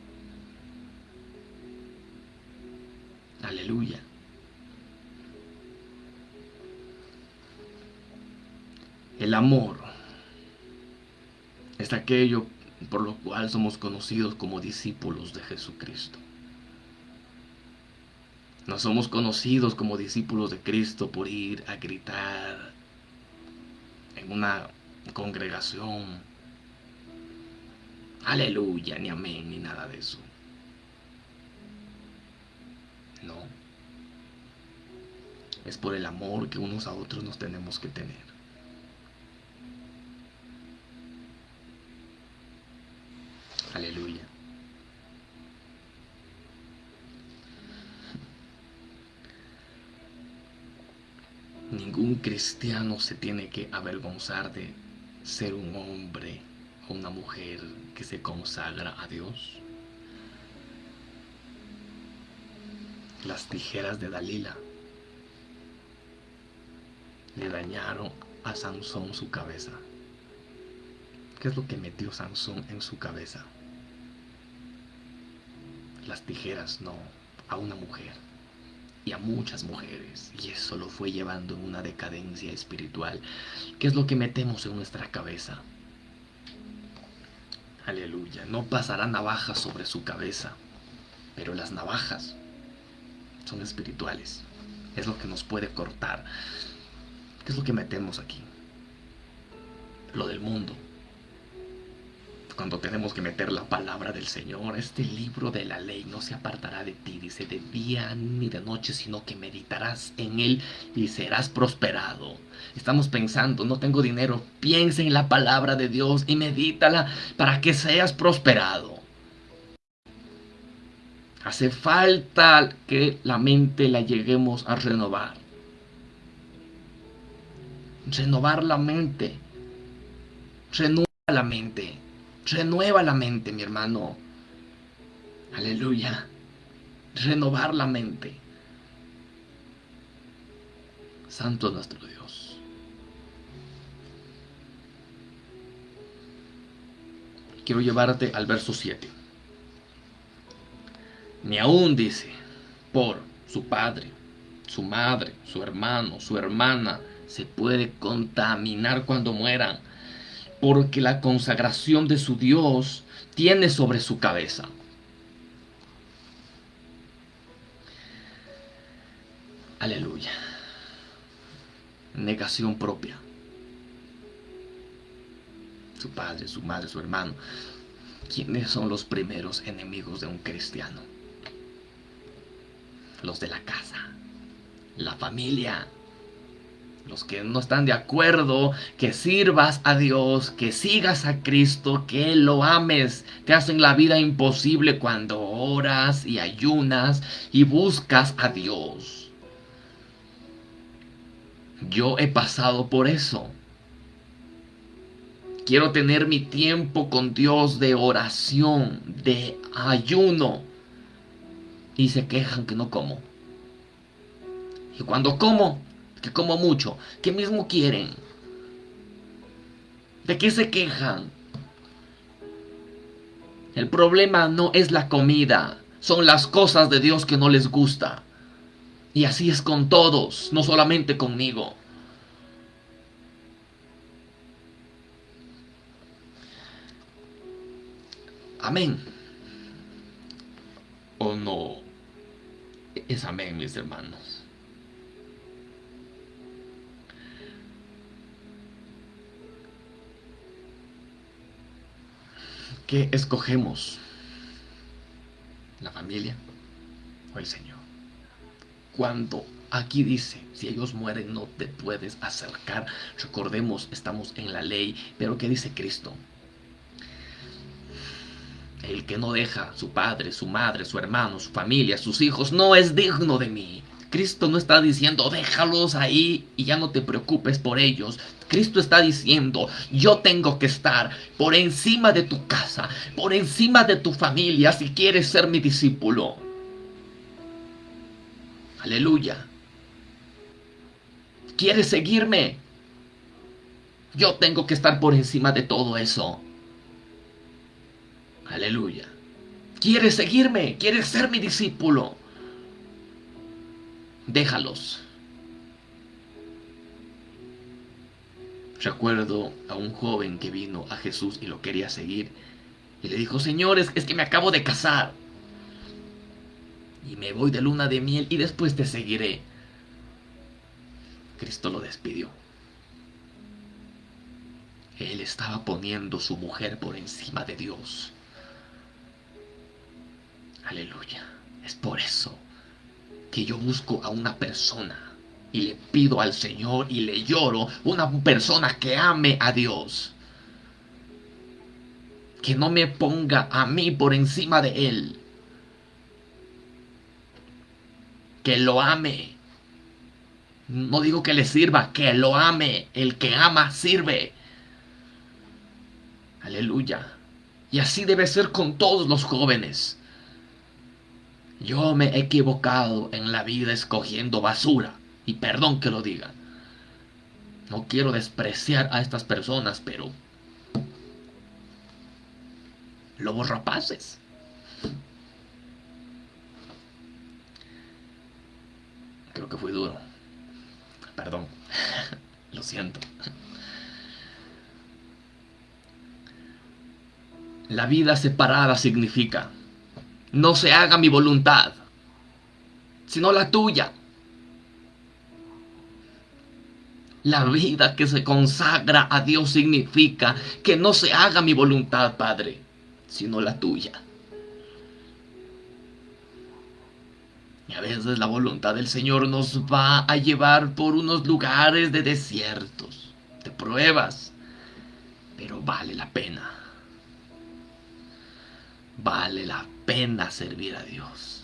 Aleluya. El amor es aquello por lo cual somos conocidos como discípulos de Jesucristo. No somos conocidos como discípulos de Cristo por ir a gritar en una congregación. Aleluya, ni amén, ni nada de eso. No. Es por el amor que unos a otros nos tenemos que tener. Aleluya. Ningún cristiano se tiene que avergonzar de ser un hombre o una mujer que se consagra a Dios. Las tijeras de Dalila le dañaron a Sansón su cabeza. ¿Qué es lo que metió Sansón en su cabeza? Las tijeras, no, a una mujer y a muchas mujeres. Y eso lo fue llevando en una decadencia espiritual. ¿Qué es lo que metemos en nuestra cabeza? Aleluya. No pasará navaja sobre su cabeza, pero las navajas son espirituales. Es lo que nos puede cortar. ¿Qué es lo que metemos aquí? Lo del mundo cuando tenemos que meter la palabra del Señor. Este libro de la ley no se apartará de ti, dice, de día ni de noche, sino que meditarás en él y serás prosperado. Estamos pensando, no tengo dinero, piensa en la palabra de Dios y medítala para que seas prosperado. Hace falta que la mente la lleguemos a renovar. Renovar la mente. Renueva la mente. Renueva la mente, mi hermano. Aleluya. Renovar la mente. Santo nuestro Dios. Quiero llevarte al verso 7. Ni aún dice, por su padre, su madre, su hermano, su hermana, se puede contaminar cuando mueran porque la consagración de su Dios tiene sobre su cabeza. Aleluya. Negación propia. Su padre, su madre, su hermano. ¿Quiénes son los primeros enemigos de un cristiano? Los de la casa, la familia, los que no están de acuerdo, que sirvas a Dios, que sigas a Cristo, que lo ames, te hacen la vida imposible cuando oras y ayunas y buscas a Dios. Yo he pasado por eso. Quiero tener mi tiempo con Dios de oración, de ayuno. Y se quejan que no como. Y cuando como, que como mucho, que mismo quieren. ¿De qué se quejan? El problema no es la comida, son las cosas de Dios que no les gusta. Y así es con todos, no solamente conmigo. Amén. ¿O no? Es amén, mis hermanos. ¿Qué escogemos? ¿La familia o el Señor? Cuando aquí dice, si ellos mueren no te puedes acercar, recordemos, estamos en la ley, pero ¿qué dice Cristo? El que no deja su padre, su madre, su hermano, su familia, sus hijos, no es digno de mí. Cristo no está diciendo, déjalos ahí y ya no te preocupes por ellos. Cristo está diciendo, yo tengo que estar por encima de tu casa, por encima de tu familia si quieres ser mi discípulo. Aleluya. ¿Quieres seguirme? Yo tengo que estar por encima de todo eso. Aleluya. ¿Quieres seguirme? ¿Quieres ser mi discípulo? Déjalos. Recuerdo a un joven que vino a Jesús y lo quería seguir. Y le dijo, señores, es que me acabo de casar. Y me voy de luna de miel y después te seguiré. Cristo lo despidió. Él estaba poniendo su mujer por encima de Dios. Aleluya. Es por eso que yo busco a una persona y le pido al Señor y le lloro una persona que ame a Dios. Que no me ponga a mí por encima de Él. Que lo ame. No digo que le sirva, que lo ame. El que ama sirve. Aleluya. Y así debe ser con todos los jóvenes. Yo me he equivocado en la vida escogiendo basura. Y perdón que lo diga. No quiero despreciar a estas personas, pero... Lobos rapaces. Creo que fue duro. Perdón. Lo siento. La vida separada significa, no se haga mi voluntad, sino la tuya. La vida que se consagra a Dios significa que no se haga mi voluntad, Padre, sino la tuya. Y a veces la voluntad del Señor nos va a llevar por unos lugares de desiertos, de pruebas, pero vale la pena. Vale la pena servir a Dios.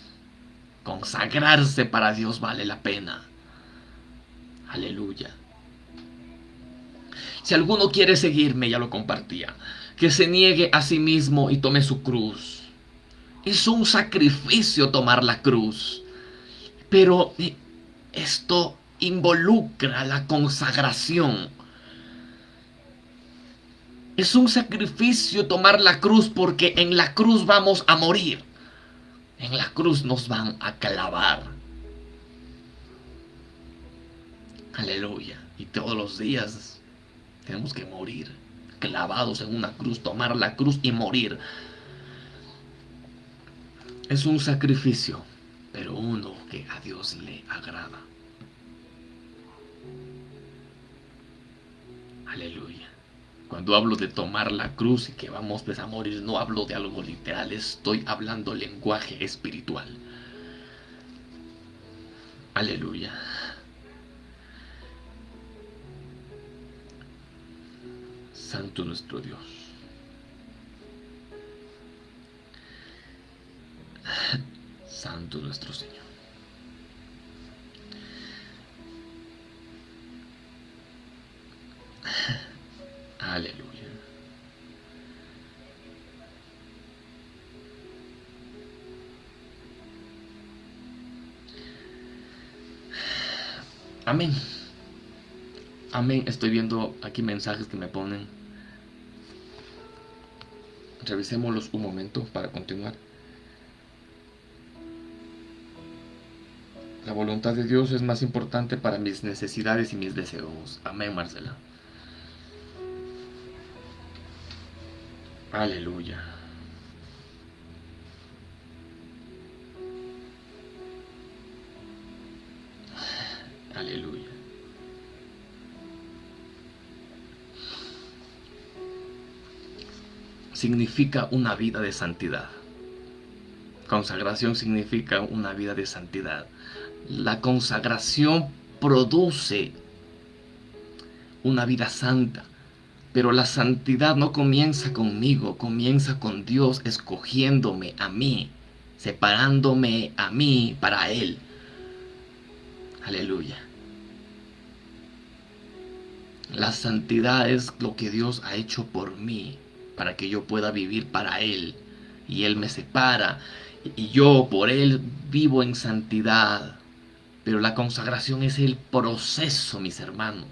Consagrarse para Dios vale la pena. Aleluya. Si alguno quiere seguirme, ya lo compartía, que se niegue a sí mismo y tome su cruz. Es un sacrificio tomar la cruz. Pero eh, esto involucra la consagración. Es un sacrificio tomar la cruz porque en la cruz vamos a morir. En la cruz nos van a clavar. Aleluya. Y todos los días tenemos que morir. Clavados en una cruz, tomar la cruz y morir. Es un sacrificio pero uno que a Dios le agrada. Aleluya. Cuando hablo de tomar la cruz y que vamos pues, a morir, no hablo de algo literal, estoy hablando lenguaje espiritual. Aleluya. Santo nuestro Dios. Santo nuestro Señor. Aleluya. Amén. Amén. Estoy viendo aquí mensajes que me ponen. Revisémoslos un momento para continuar. La voluntad de Dios es más importante para mis necesidades y mis deseos. Amén, Marcela. Aleluya. Significa una vida de santidad. Consagración significa una vida de santidad. La consagración produce una vida santa. Pero la santidad no comienza conmigo, comienza con Dios escogiéndome a mí, separándome a mí para Él. Aleluya. La santidad es lo que Dios ha hecho por mí, para que yo pueda vivir para Él. Y Él me separa, y yo por Él vivo en santidad. Pero la consagración es el proceso, mis hermanos,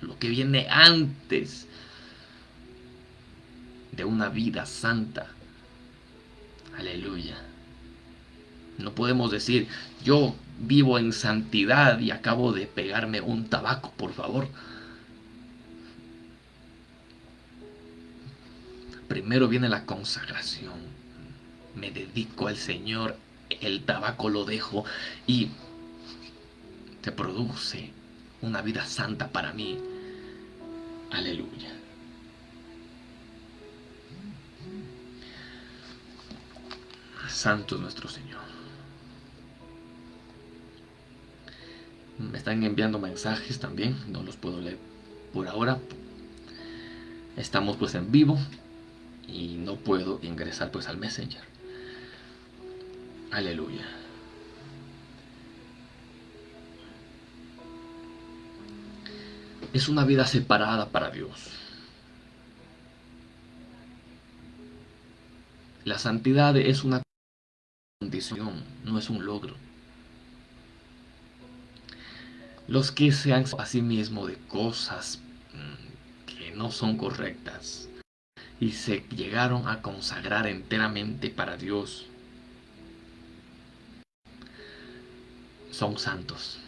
lo que viene antes de una vida santa. Aleluya. No podemos decir, yo vivo en santidad y acabo de pegarme un tabaco, por favor. Primero viene la consagración. Me dedico al Señor, el tabaco lo dejo y produce una vida santa para mí. Aleluya. Santo nuestro Señor. Me están enviando mensajes también, no los puedo leer por ahora. Estamos pues en vivo y no puedo ingresar pues al Messenger. Aleluya. es una vida separada para Dios. La santidad es una condición, no es un logro. Los que se han a sí mismo de cosas mm, que no son correctas y se llegaron a consagrar enteramente para Dios son santos.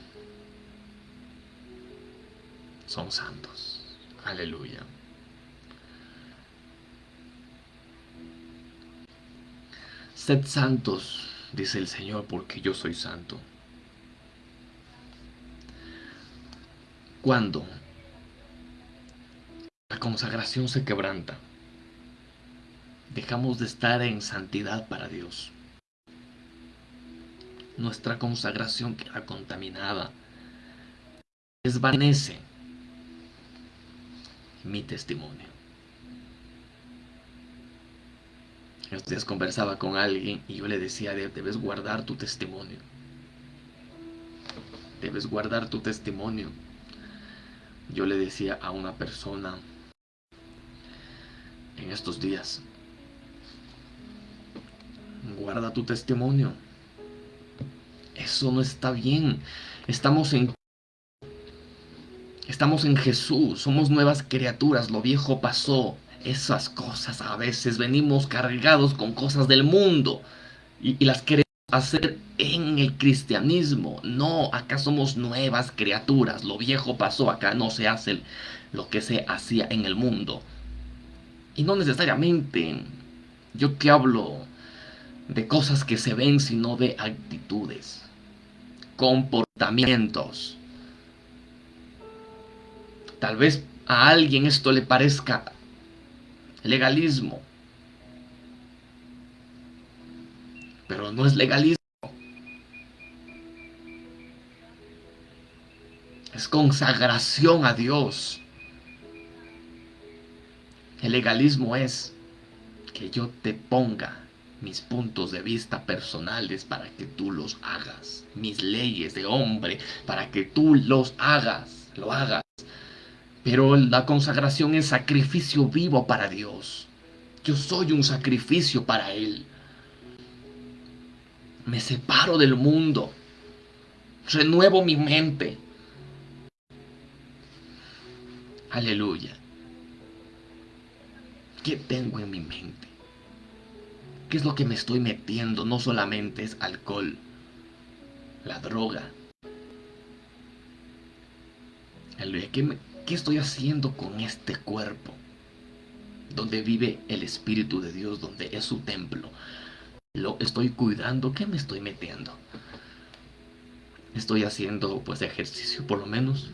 Son santos. Aleluya. Sed santos, dice el Señor, porque yo soy santo. Cuando la consagración se quebranta, dejamos de estar en santidad para Dios. Nuestra consagración queda contaminada. Desvanece mi testimonio. Entonces conversaba con alguien y yo le decía, debes guardar tu testimonio. Debes guardar tu testimonio. Yo le decía a una persona en estos días, guarda tu testimonio. Eso no está bien. Estamos en Estamos en Jesús, somos nuevas criaturas, lo viejo pasó, esas cosas a veces venimos cargados con cosas del mundo y, las queremos hacer en el cristianismo. No, acá somos nuevas criaturas. Lo viejo pasó, acá no se hace lo que se hacía en el mundo. Y no necesariamente yo te hablo de cosas que se ven, sino de actitudes, comportamientos. Tal vez a alguien esto le parezca legalismo. Pero no es legalismo. Es consagración a Dios. El legalismo es que yo te ponga mis puntos de vista personales para que tú los hagas. Mis leyes de hombre para que tú los hagas, lo hagas. Pero la consagración es sacrificio vivo para Dios. Yo soy un sacrificio para Él. Me separo del mundo. Renuevo mi mente. Aleluya. ¿Qué tengo en mi mente? ¿Qué es lo que me estoy metiendo? No solamente es alcohol, la droga. ¿Qué, ¿Qué estoy haciendo con este cuerpo? Donde vive el Espíritu de Dios, donde es su templo. ¿Lo estoy cuidando? ¿Qué me estoy metiendo? ¿Estoy haciendo pues ejercicio por lo menos?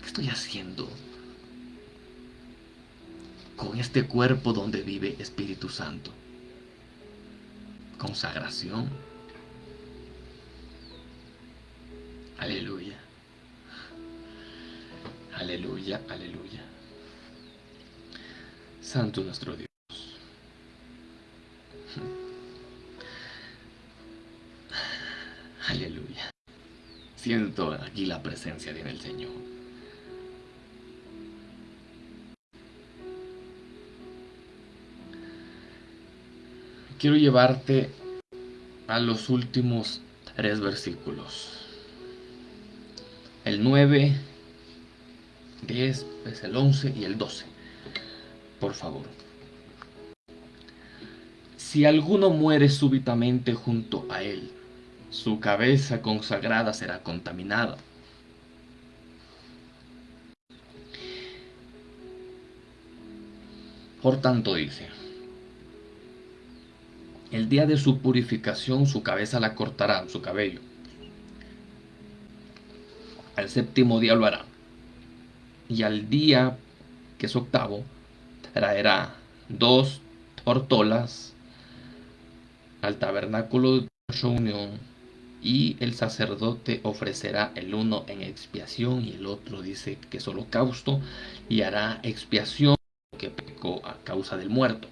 ¿Qué estoy haciendo con este cuerpo donde vive Espíritu Santo? Consagración. Aleluya. Aleluya, aleluya. Santo nuestro Dios. Aleluya. Siento aquí la presencia de el Señor. Quiero llevarte a los últimos tres versículos. El 9 10, es el 11 y el 12. Por favor. Si alguno muere súbitamente junto a él, su cabeza consagrada será contaminada. Por tanto dice, el día de su purificación su cabeza la cortará, su cabello. Al séptimo día lo hará y al día, que es octavo, traerá dos tortolas al tabernáculo de reunión y el sacerdote ofrecerá el uno en expiación y el otro dice que es holocausto y hará expiación que pecó a causa del muerto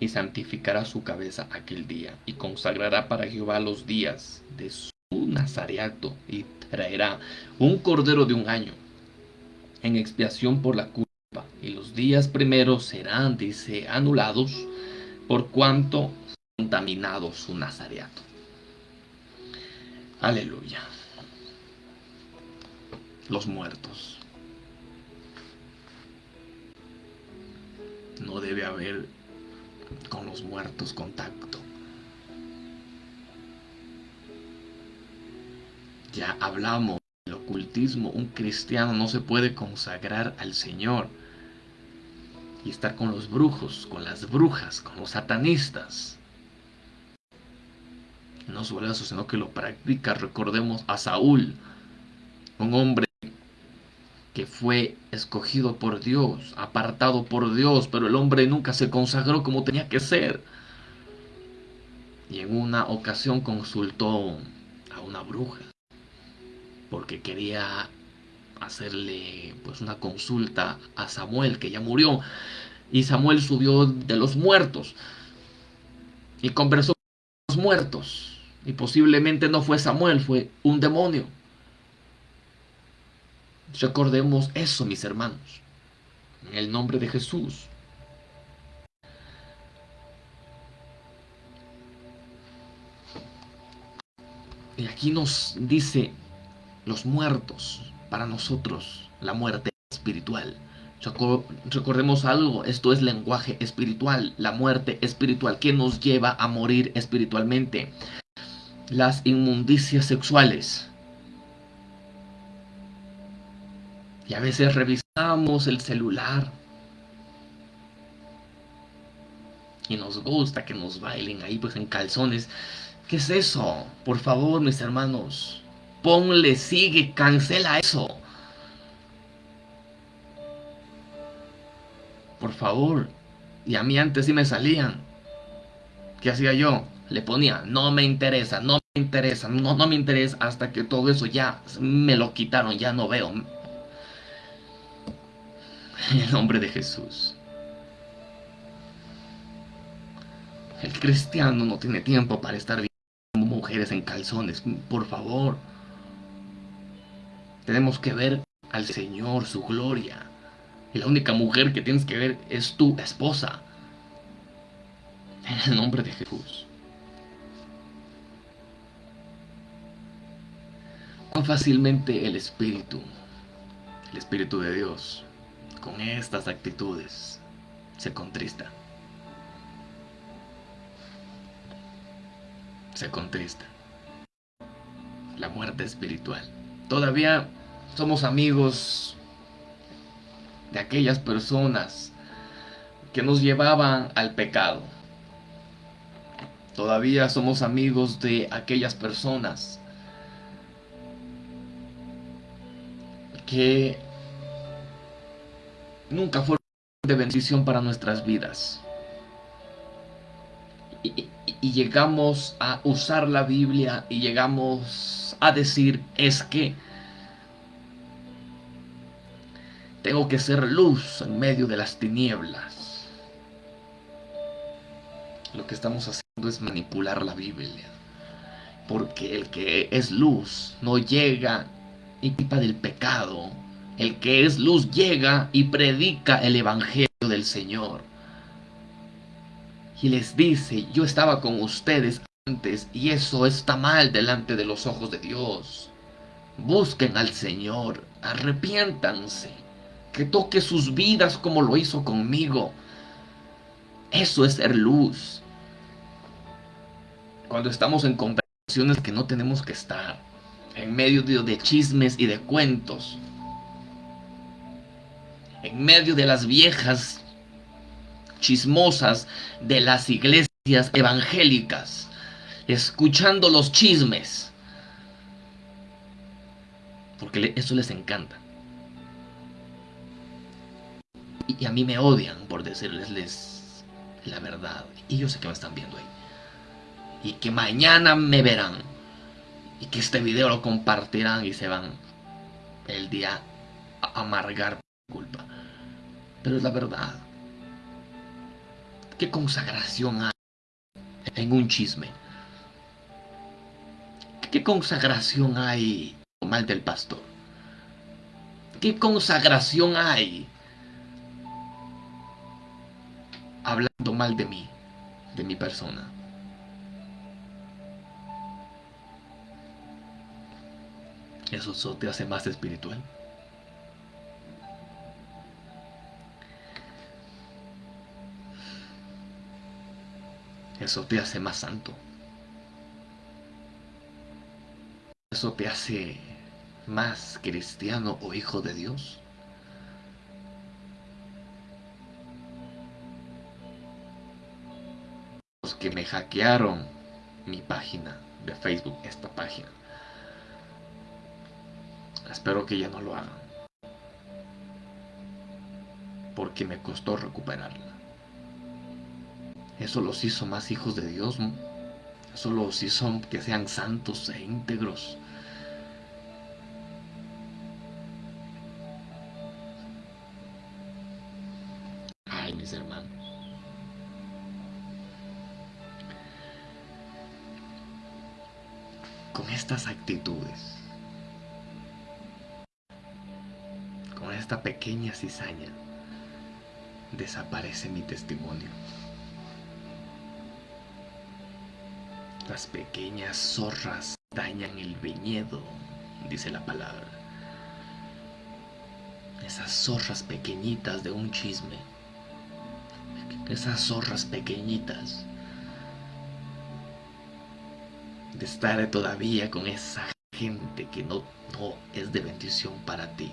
y santificará su cabeza aquel día y consagrará para Jehová los días de su nazareato y traerá un cordero de un año en expiación por la culpa. Y los días primeros serán, dice, anulados por cuanto contaminado su nazareato. Aleluya. Los muertos. No debe haber con los muertos contacto. Ya hablamos del ocultismo. Un cristiano no se puede consagrar al Señor y estar con los brujos, con las brujas, con los satanistas. No solo eso, sino que lo practica. Recordemos a Saúl, un hombre fue escogido por Dios, apartado por Dios, pero el hombre nunca se consagró como tenía que ser. Y en una ocasión consultó a una bruja porque quería hacerle pues una consulta a Samuel que ya murió y Samuel subió de los muertos y conversó con los muertos y posiblemente no fue Samuel, fue un demonio. Recordemos eso, mis hermanos, en el nombre de Jesús. Y aquí nos dice los muertos, para nosotros, la muerte espiritual. Recordemos algo, esto es lenguaje espiritual, la muerte espiritual, que nos lleva a morir espiritualmente. Las inmundicias sexuales. Y a veces revisamos el celular. Y nos gusta que nos bailen ahí pues en calzones. ¿Qué es eso? Por favor, mis hermanos. Ponle, sigue, cancela eso. Por favor. Y a mí antes sí me salían. ¿Qué hacía yo? Le ponía, no me interesa, no me interesa, no, no me interesa, hasta que todo eso ya me lo quitaron, ya no veo. En el nombre de Jesús. El cristiano no tiene tiempo para estar viendo mujeres en calzones, por favor. Tenemos que ver al Señor, su gloria. Y la única mujer que tienes que ver es tu esposa. En el nombre de Jesús. Cuán fácilmente el Espíritu, el Espíritu de Dios, con estas actitudes, se contrista. Se contrista. La muerte espiritual. Todavía somos amigos de aquellas personas que nos llevaban al pecado. Todavía somos amigos de aquellas personas que nunca fueron de bendición para nuestras vidas. Y, llegamos a usar la Biblia y llegamos a decir es que tengo que ser luz en medio de las tinieblas. Lo que estamos haciendo es manipular la Biblia. Porque el que es luz no llega y pipa del pecado. El que es luz llega y predica el Evangelio del Señor. Y les dice, yo estaba con ustedes antes y eso está mal delante de los ojos de Dios. Busquen al Señor, arrepiéntanse, que toque sus vidas como lo hizo conmigo. Eso es ser luz. Cuando estamos en conversaciones que no tenemos que estar, en medio de, chismes y de cuentos, en medio de las viejas chismosas de las iglesias evangélicas, escuchando los chismes, porque eso les encanta. Y a mí me odian por decirles la verdad. Y yo sé que me están viendo ahí. Y que mañana me verán. Y que este video lo compartirán y se van el día a amargar culpa. Pero es la verdad. ¿Qué consagración hay en un chisme? ¿Qué consagración hay mal del pastor? ¿Qué consagración hay hablando mal de mí, de mi persona? ¿Eso te hace más espiritual? Eso te hace más santo. Eso te hace más cristiano o hijo de Dios. Los que me hackearon mi página de Facebook, esta página. Espero que ya no lo hagan. Porque me costó recuperarla. Eso los hizo más hijos de Dios. Eso los hizo que sean santos e íntegros. Ay, mis hermanos. Con estas actitudes, con esta pequeña cizaña, desaparece mi testimonio. Las pequeñas zorras dañan el viñedo, dice la palabra. Esas zorras pequeñitas de un chisme. Esas zorras pequeñitas. De estar todavía con esa gente que no, no es de bendición para ti.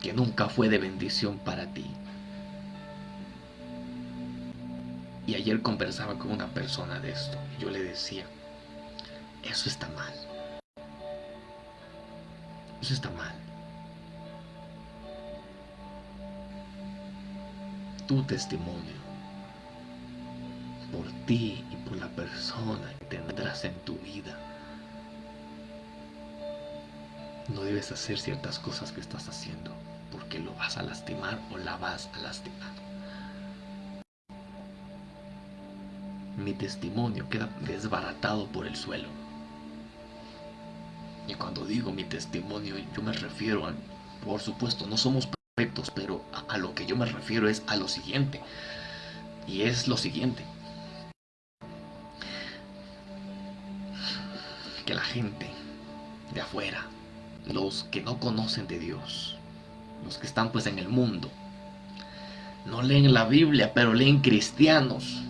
Que nunca fue de bendición para ti. Y ayer conversaba con una persona de esto. Y yo le decía, eso está mal. Eso está mal. Tu testimonio por ti y por la persona que tendrás en tu vida. No debes hacer ciertas cosas que estás haciendo porque lo vas a lastimar o la vas a lastimar. Mi testimonio queda desbaratado por el suelo. Y cuando digo mi testimonio, yo me refiero a, por supuesto, no somos perfectos, pero a, lo que yo me refiero es a lo siguiente. Y es lo siguiente. Que la gente de afuera, los que no conocen de Dios, los que están pues en el mundo, no leen la Biblia, pero leen cristianos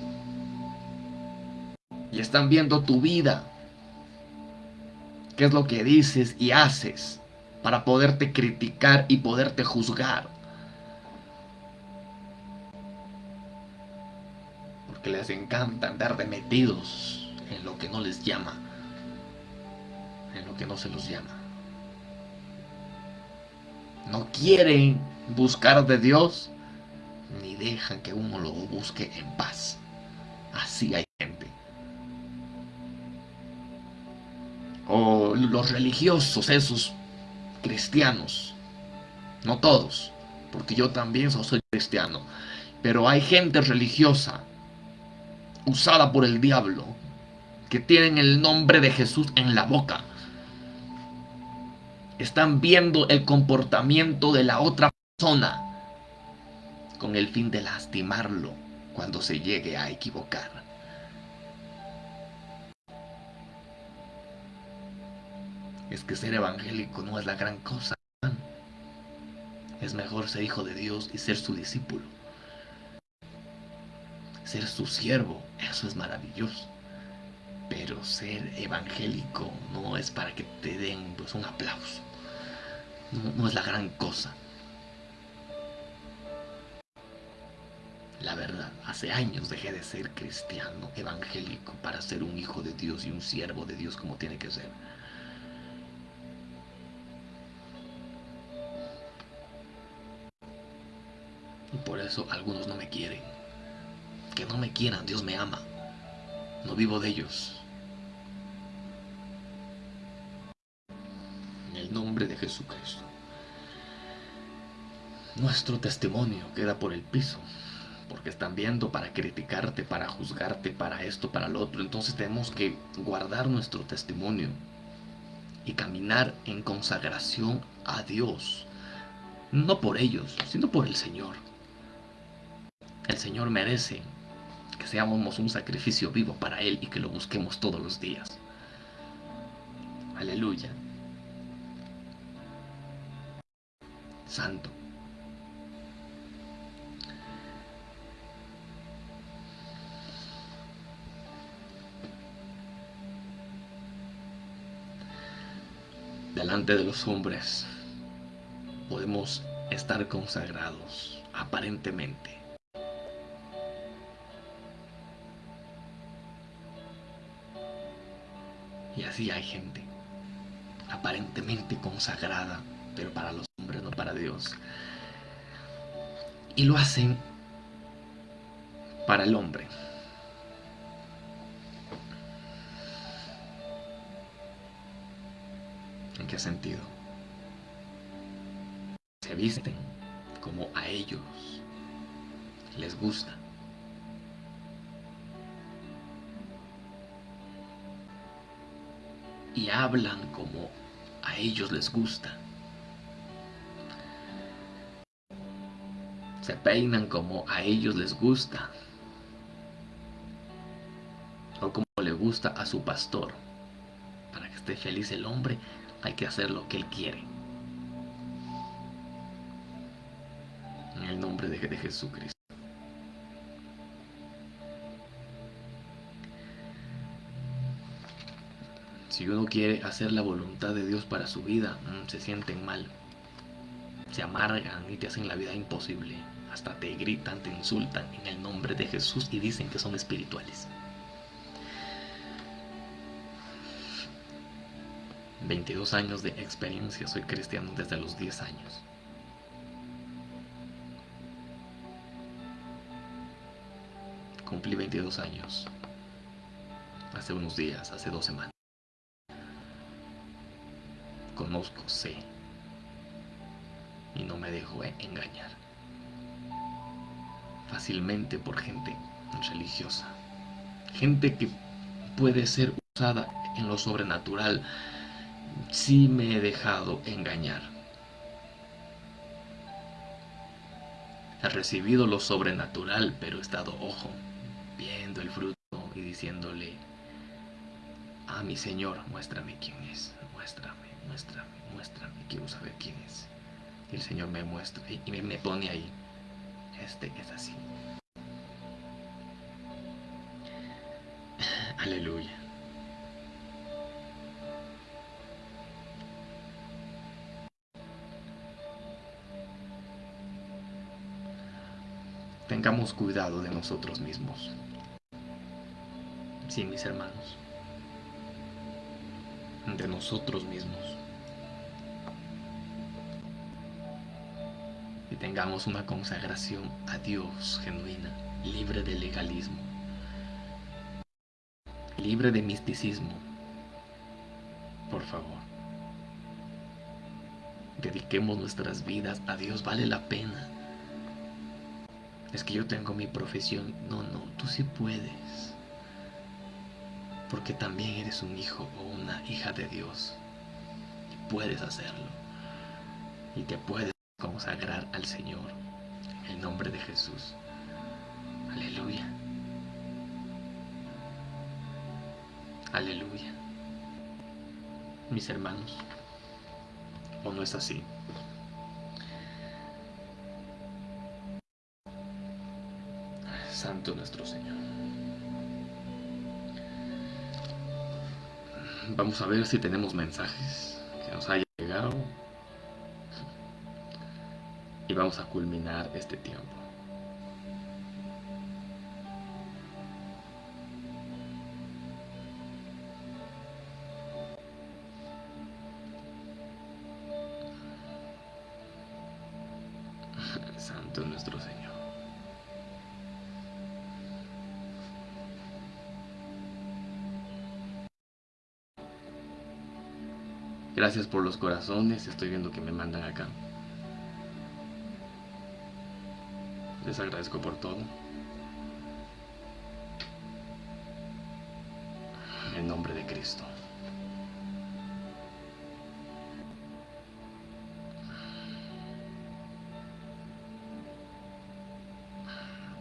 y están viendo tu vida. ¿Qué es lo que dices y haces para poderte criticar y poderte juzgar? Porque les encanta andar de metidos en lo que no les llama, en lo que no se los llama. No quieren buscar de Dios ni dejan que uno lo busque en paz. Así hay o los religiosos, esos cristianos, no todos, porque yo también soy cristiano, pero hay gente religiosa usada por el diablo que tienen el nombre de Jesús en la boca. Están viendo el comportamiento de la otra persona con el fin de lastimarlo cuando se llegue a equivocar. Es que ser evangélico no es la gran cosa. Es mejor ser hijo de Dios y ser su discípulo. Ser su siervo, eso es maravilloso. Pero ser evangélico no es para que te den pues, un aplauso. No, no es la gran cosa. La verdad, hace años dejé de ser cristiano evangélico para ser un hijo de Dios y un siervo de Dios como tiene que ser. Eso algunos no me quieren. Que no me quieran, Dios me ama. No vivo de ellos. En el nombre de Jesucristo. Nuestro testimonio queda por el piso. porque están viendo para criticarte, para juzgarte, para esto, para lo otro. Entonces tenemos que guardar nuestro testimonio y caminar en consagración a Dios. No por ellos, sino por el Señor. El Señor merece que seamos un sacrificio vivo para Él y que lo busquemos todos los días. Aleluya. Santo. delante de los hombres podemos estar consagrados aparentemente. Y así hay gente aparentemente consagrada, pero para los hombres, no para Dios. Y lo hacen para el hombre. ¿En qué sentido? Se visten como a ellos les gusta. Y hablan como a ellos les gusta. Se peinan como a ellos les gusta. O como le gusta a su pastor. Para que esté feliz el hombre hay que hacer lo que Él quiere. En el nombre de, de Jesucristo. Si uno quiere hacer la voluntad de Dios para su vida, mm, se sienten mal. Se amargan y te hacen la vida imposible. Hasta te gritan, te insultan en el nombre de Jesús y dicen que son espirituales. 22 años de experiencia, soy cristiano desde los 10 años. Cumplí 22 años hace unos días, hace dos semanas. Conozco, sé, y no me dejo engañar. Fácilmente por gente religiosa, gente que puede ser usada en lo sobrenatural. Sí me he dejado engañar. He recibido lo sobrenatural, pero he estado, ojo, viendo el fruto y diciéndole, a mi Señor, muéstrame quién es, muéstrame, muéstrame, muéstrame, quiero saber quién es. Y el Señor me muestra y me, me pone ahí, este es así. Aleluya. tengamos cuidado de nosotros mismos. Sí, mis hermanos, de nosotros mismos. Y tengamos una consagración a Dios genuina, libre de legalismo, libre de misticismo. Por favor, dediquemos nuestras vidas a Dios, vale la pena es que yo tengo mi profesión. No, no, tú sí puedes. Porque también eres un hijo o una hija de Dios. Y puedes hacerlo. Y te puedes consagrar al Señor. El nombre de Jesús. Aleluya. Aleluya. Mis hermanos. ¿O no es así? Santo nuestro Señor. Vamos a ver si tenemos mensajes que nos hayan llegado. Y vamos a culminar este tiempo. Santo nuestro Señor. Gracias por los corazones, estoy viendo que me mandan acá. Les agradezco por todo. En nombre de Cristo.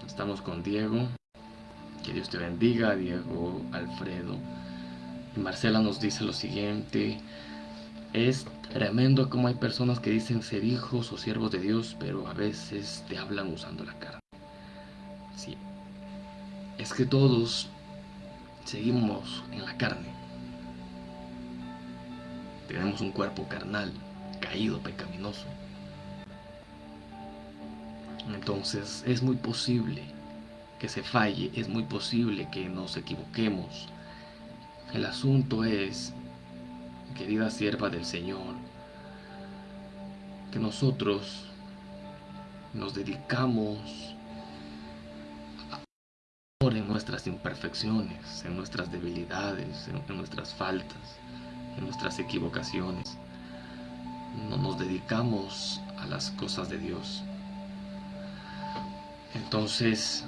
Estamos con Diego. Que Dios te bendiga, Diego, Alfredo. Marcela nos dice lo siguiente. Es tremendo como hay personas que dicen ser hijos o siervos de Dios, pero a veces te hablan usando la carne. Sí. Es que todos seguimos en la carne. Tenemos un cuerpo carnal, caído, pecaminoso. Entonces es muy posible que se falle, es muy posible que nos equivoquemos. El asunto es, querida sierva del Señor, que nosotros nos dedicamos a en nuestras imperfecciones, en nuestras debilidades, en, en nuestras faltas, en nuestras equivocaciones. No nos dedicamos a las cosas de Dios. Entonces,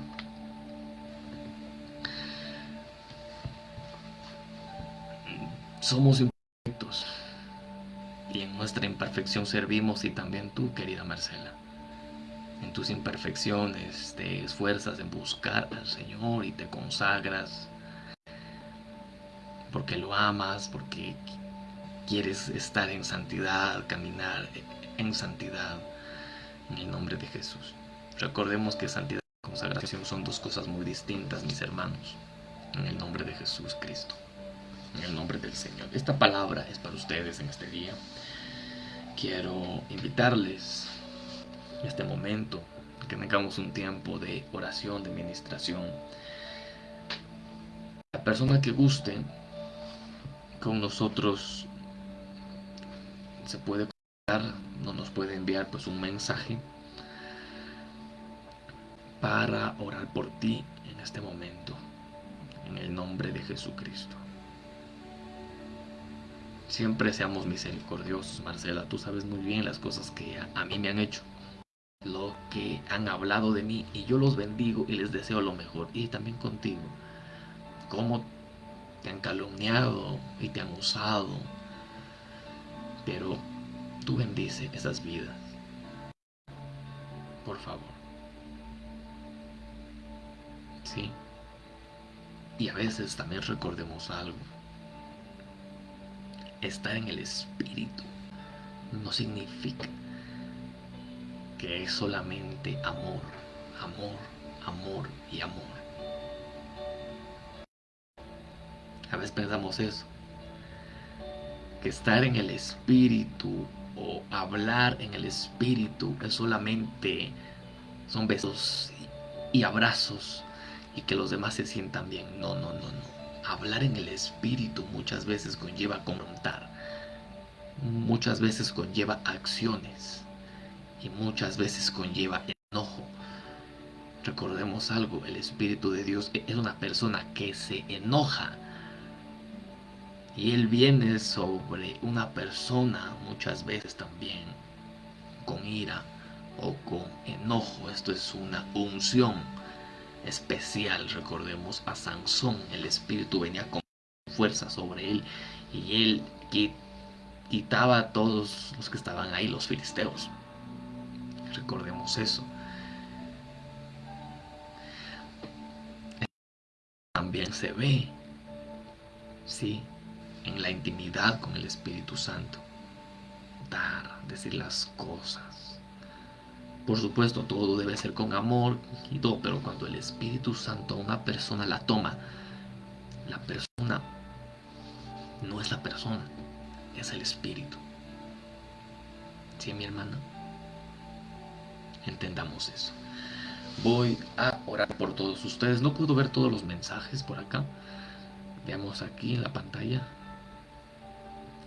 somos nuestra imperfección servimos y también tú, querida Marcela. En tus imperfecciones te esfuerzas en buscar al Señor y te consagras porque lo amas, porque quieres estar en santidad, caminar en santidad en el nombre de Jesús. Recordemos que santidad y consagración son dos cosas muy distintas, mis hermanos. En el nombre de Jesús Cristo. En el nombre del Señor. Esta palabra es para ustedes en este día. Quiero invitarles en este momento que tengamos un tiempo de oración, de ministración. La persona que guste con nosotros se puede conectar, no nos puede enviar pues un mensaje para orar por ti en este momento, en el nombre de Jesucristo. Siempre seamos misericordiosos, Marcela, tú sabes muy bien las cosas que a, mí me han hecho, lo que han hablado de mí y yo los bendigo y les deseo lo mejor y también contigo, cómo te han calumniado y te han usado, pero tú bendice esas vidas, por favor. ¿sí? Y a veces también recordemos algo. Estar en el espíritu no significa que es solamente amor, amor, amor y amor. A veces pensamos eso, que estar en el espíritu o hablar en el espíritu es solamente son besos y abrazos y que los demás se sientan bien. No, no, no, no. Hablar en el espíritu muchas veces conlleva confrontar. Muchas veces conlleva acciones. Y muchas veces conlleva enojo. Recordemos algo, el Espíritu de Dios es una persona que se enoja. Y Él viene sobre una persona muchas veces también con ira o con enojo. Esto es una unción especial. Recordemos a Sansón, el espíritu venía con fuerza sobre él y él quitaba a todos los que estaban ahí, los filisteos. Recordemos eso. También se ve, sí, en la intimidad con el Espíritu Santo. Dar, decir las cosas por supuesto, todo debe ser con amor y todo, pero cuando el Espíritu Santo una persona la toma, la persona no es la persona, es el Espíritu. ¿Sí, mi hermana? Entendamos eso. Voy a orar por todos ustedes. No puedo ver todos los mensajes por acá. Veamos aquí en la pantalla.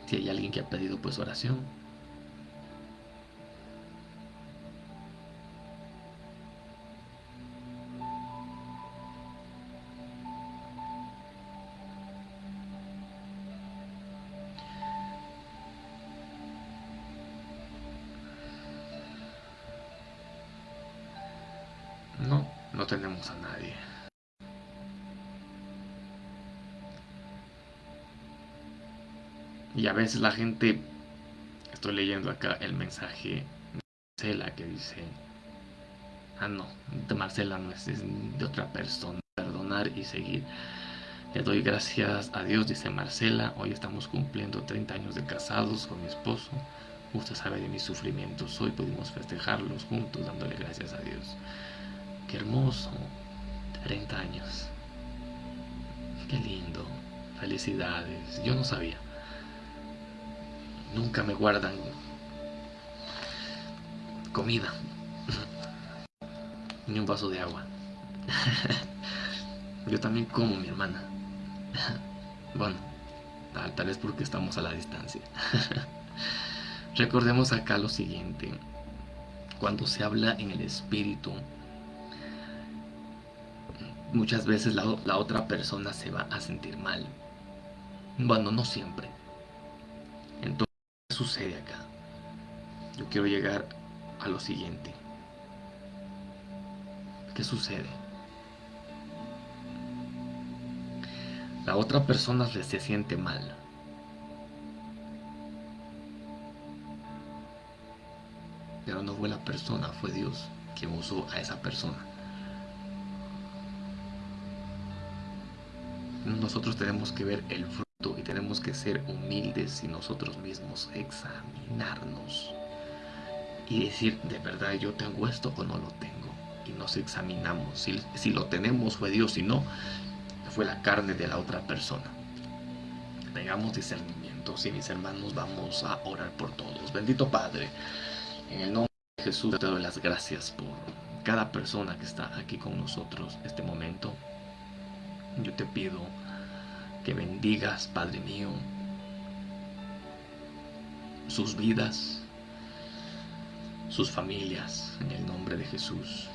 Si hay alguien que ha pedido pues oración. No tenemos a nadie. Y a veces la gente, estoy leyendo acá el mensaje de Marcela que dice, ah no, de Marcela no es, es de otra persona, perdonar y seguir. Le doy gracias a Dios, dice Marcela, hoy estamos cumpliendo 30 años de casados con mi esposo. Usted sabe de mis sufrimientos, hoy pudimos festejarlos juntos dándole gracias a Dios. Qué hermoso, 30 años. Qué lindo, felicidades, yo no sabía. Nunca me guardan comida. Ni un vaso de agua. Yo también como mi hermana. Bueno, tal, tal vez porque estamos a la distancia. Recordemos acá lo siguiente. Cuando se habla en el espíritu, muchas veces la, otra persona se va a sentir mal. Bueno, no siempre. Entonces, ¿qué sucede acá? Yo quiero llegar a lo siguiente. ¿Qué sucede? La otra persona se siente mal. Pero no fue la persona, fue Dios quien usó a esa persona. Nosotros tenemos que ver el fruto y tenemos que ser humildes y nosotros mismos examinarnos y decir, de verdad yo tengo esto o no lo tengo. Y nos examinamos. Si, si lo tenemos fue Dios, si no, fue la carne de la otra persona. Tengamos discernimiento. Si mis hermanos vamos a orar por todos. Bendito Padre, en el nombre de Jesús te doy las gracias por cada persona que está aquí con nosotros este momento. Yo te pido que bendigas, Padre mío, sus vidas, sus familias, en el nombre de Jesús.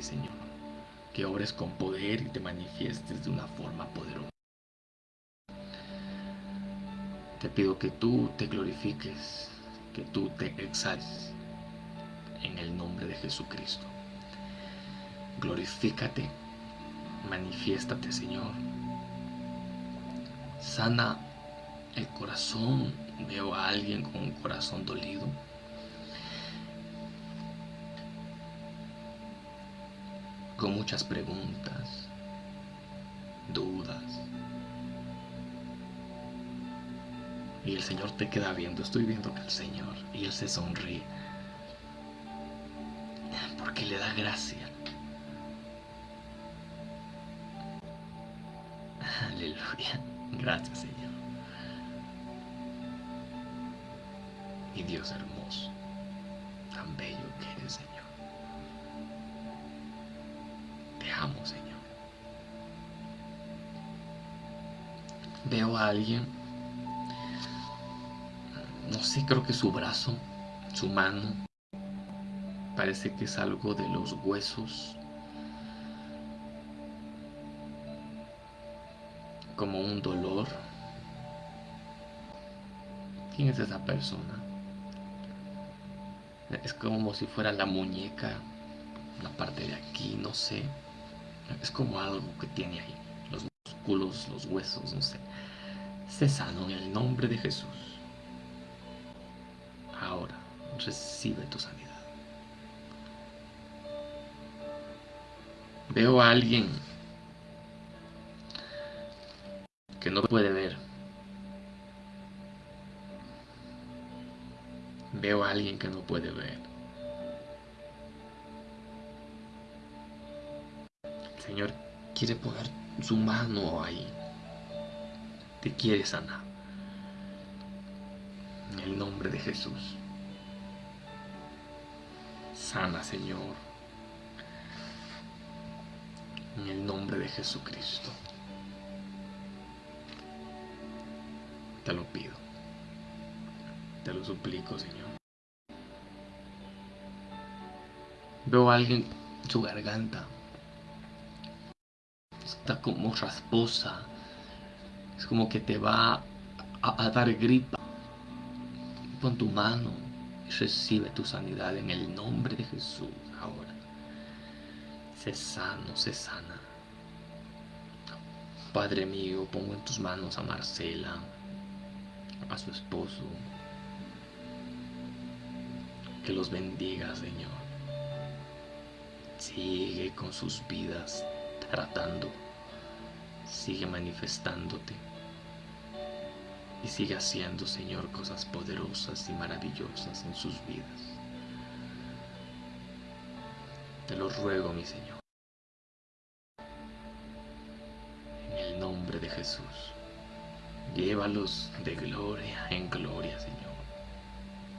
Señor, que obres con poder y te manifiestes de una forma poderosa. Te pido que tú te glorifiques, que tú te exaltes en el nombre de Jesucristo. Glorifícate, manifiéstate, Señor. Sana el corazón veo a alguien con un corazón dolido. Con muchas preguntas, dudas. Y el Señor te queda viendo. Estoy viendo que el Señor, y Él se sonríe. Porque le da gracia. Gracias, Señor. mi Dios hermoso, tan bello que eres, Señor. Te amo, Señor. Veo a alguien, no sé, creo que su brazo, su mano, parece que es algo de los huesos, como un dolor. ¿Quién es esa persona? Es como si fuera la muñeca, la parte de aquí, no sé. Es como algo que tiene ahí. Los músculos, los huesos, no sé. Se en el nombre de Jesús. Ahora, recibe tu sanidad. Veo a alguien que no puede ver Veo a alguien que no puede ver. El Señor quiere poner su mano ahí. Te quiere sanar. En el nombre de Jesús. Sana, Señor. En el nombre de Jesucristo. Te lo pido. Te lo suplico, Señor. Veo a alguien, su garganta está como rasposa. Es como que te va a, dar gripa. Pon tu mano y recibe tu sanidad en el nombre de Jesús. Sé sano, sé sana. Padre mío, pongo en tus manos a Marcela, a su esposo. Que los bendiga, Señor. Sigue con sus vidas tratando. Sigue manifestándote. Y sigue haciendo, Señor, cosas poderosas y maravillosas en sus vidas. Te lo ruego, mi Señor. En el nombre de Jesús. Llévalos de gloria en gloria, Señor.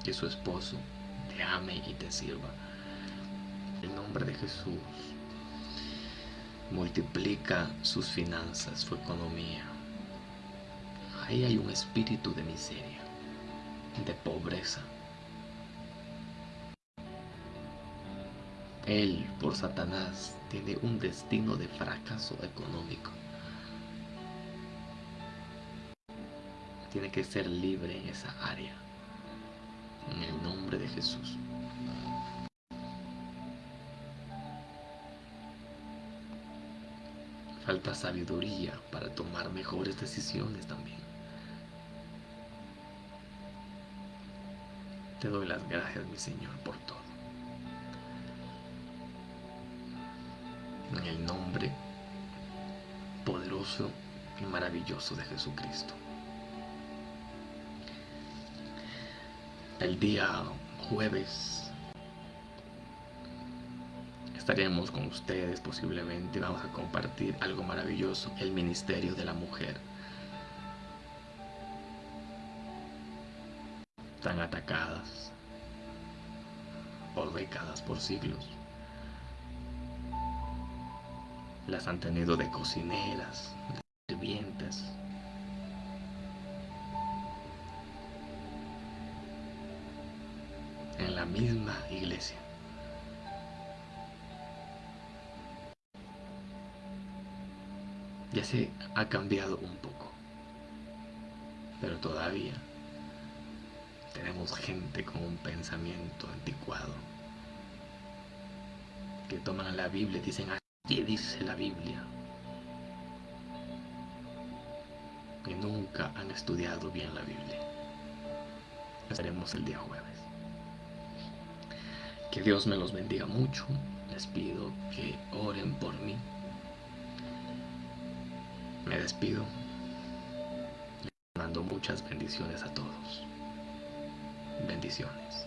Que su esposo te ame y te sirva. En nombre de Jesús. Multiplica sus finanzas, su economía. Ahí hay un espíritu de miseria, de pobreza, Él, por Satanás, tiene un destino de fracaso económico. Tiene que ser libre en esa área. En el nombre de Jesús. Falta sabiduría para tomar mejores decisiones también. Te doy las gracias, mi Señor, por todo. en el nombre poderoso y maravilloso de Jesucristo. El día jueves estaremos con ustedes posiblemente, vamos a compartir algo maravilloso, el ministerio de la mujer. Están atacadas por décadas, por siglos las han tenido de cocineras, de sirvientas. Misma iglesia. Ya se ha cambiado un poco, pero todavía tenemos gente con un pensamiento anticuado que toman la Biblia y dicen ¿Qué dice la Biblia? Que nunca han estudiado bien la Biblia. Estaremos el día jueves. Que Dios me los bendiga mucho. Les pido que oren por mí. Me despido. Les mando muchas bendiciones a todos. Bendiciones.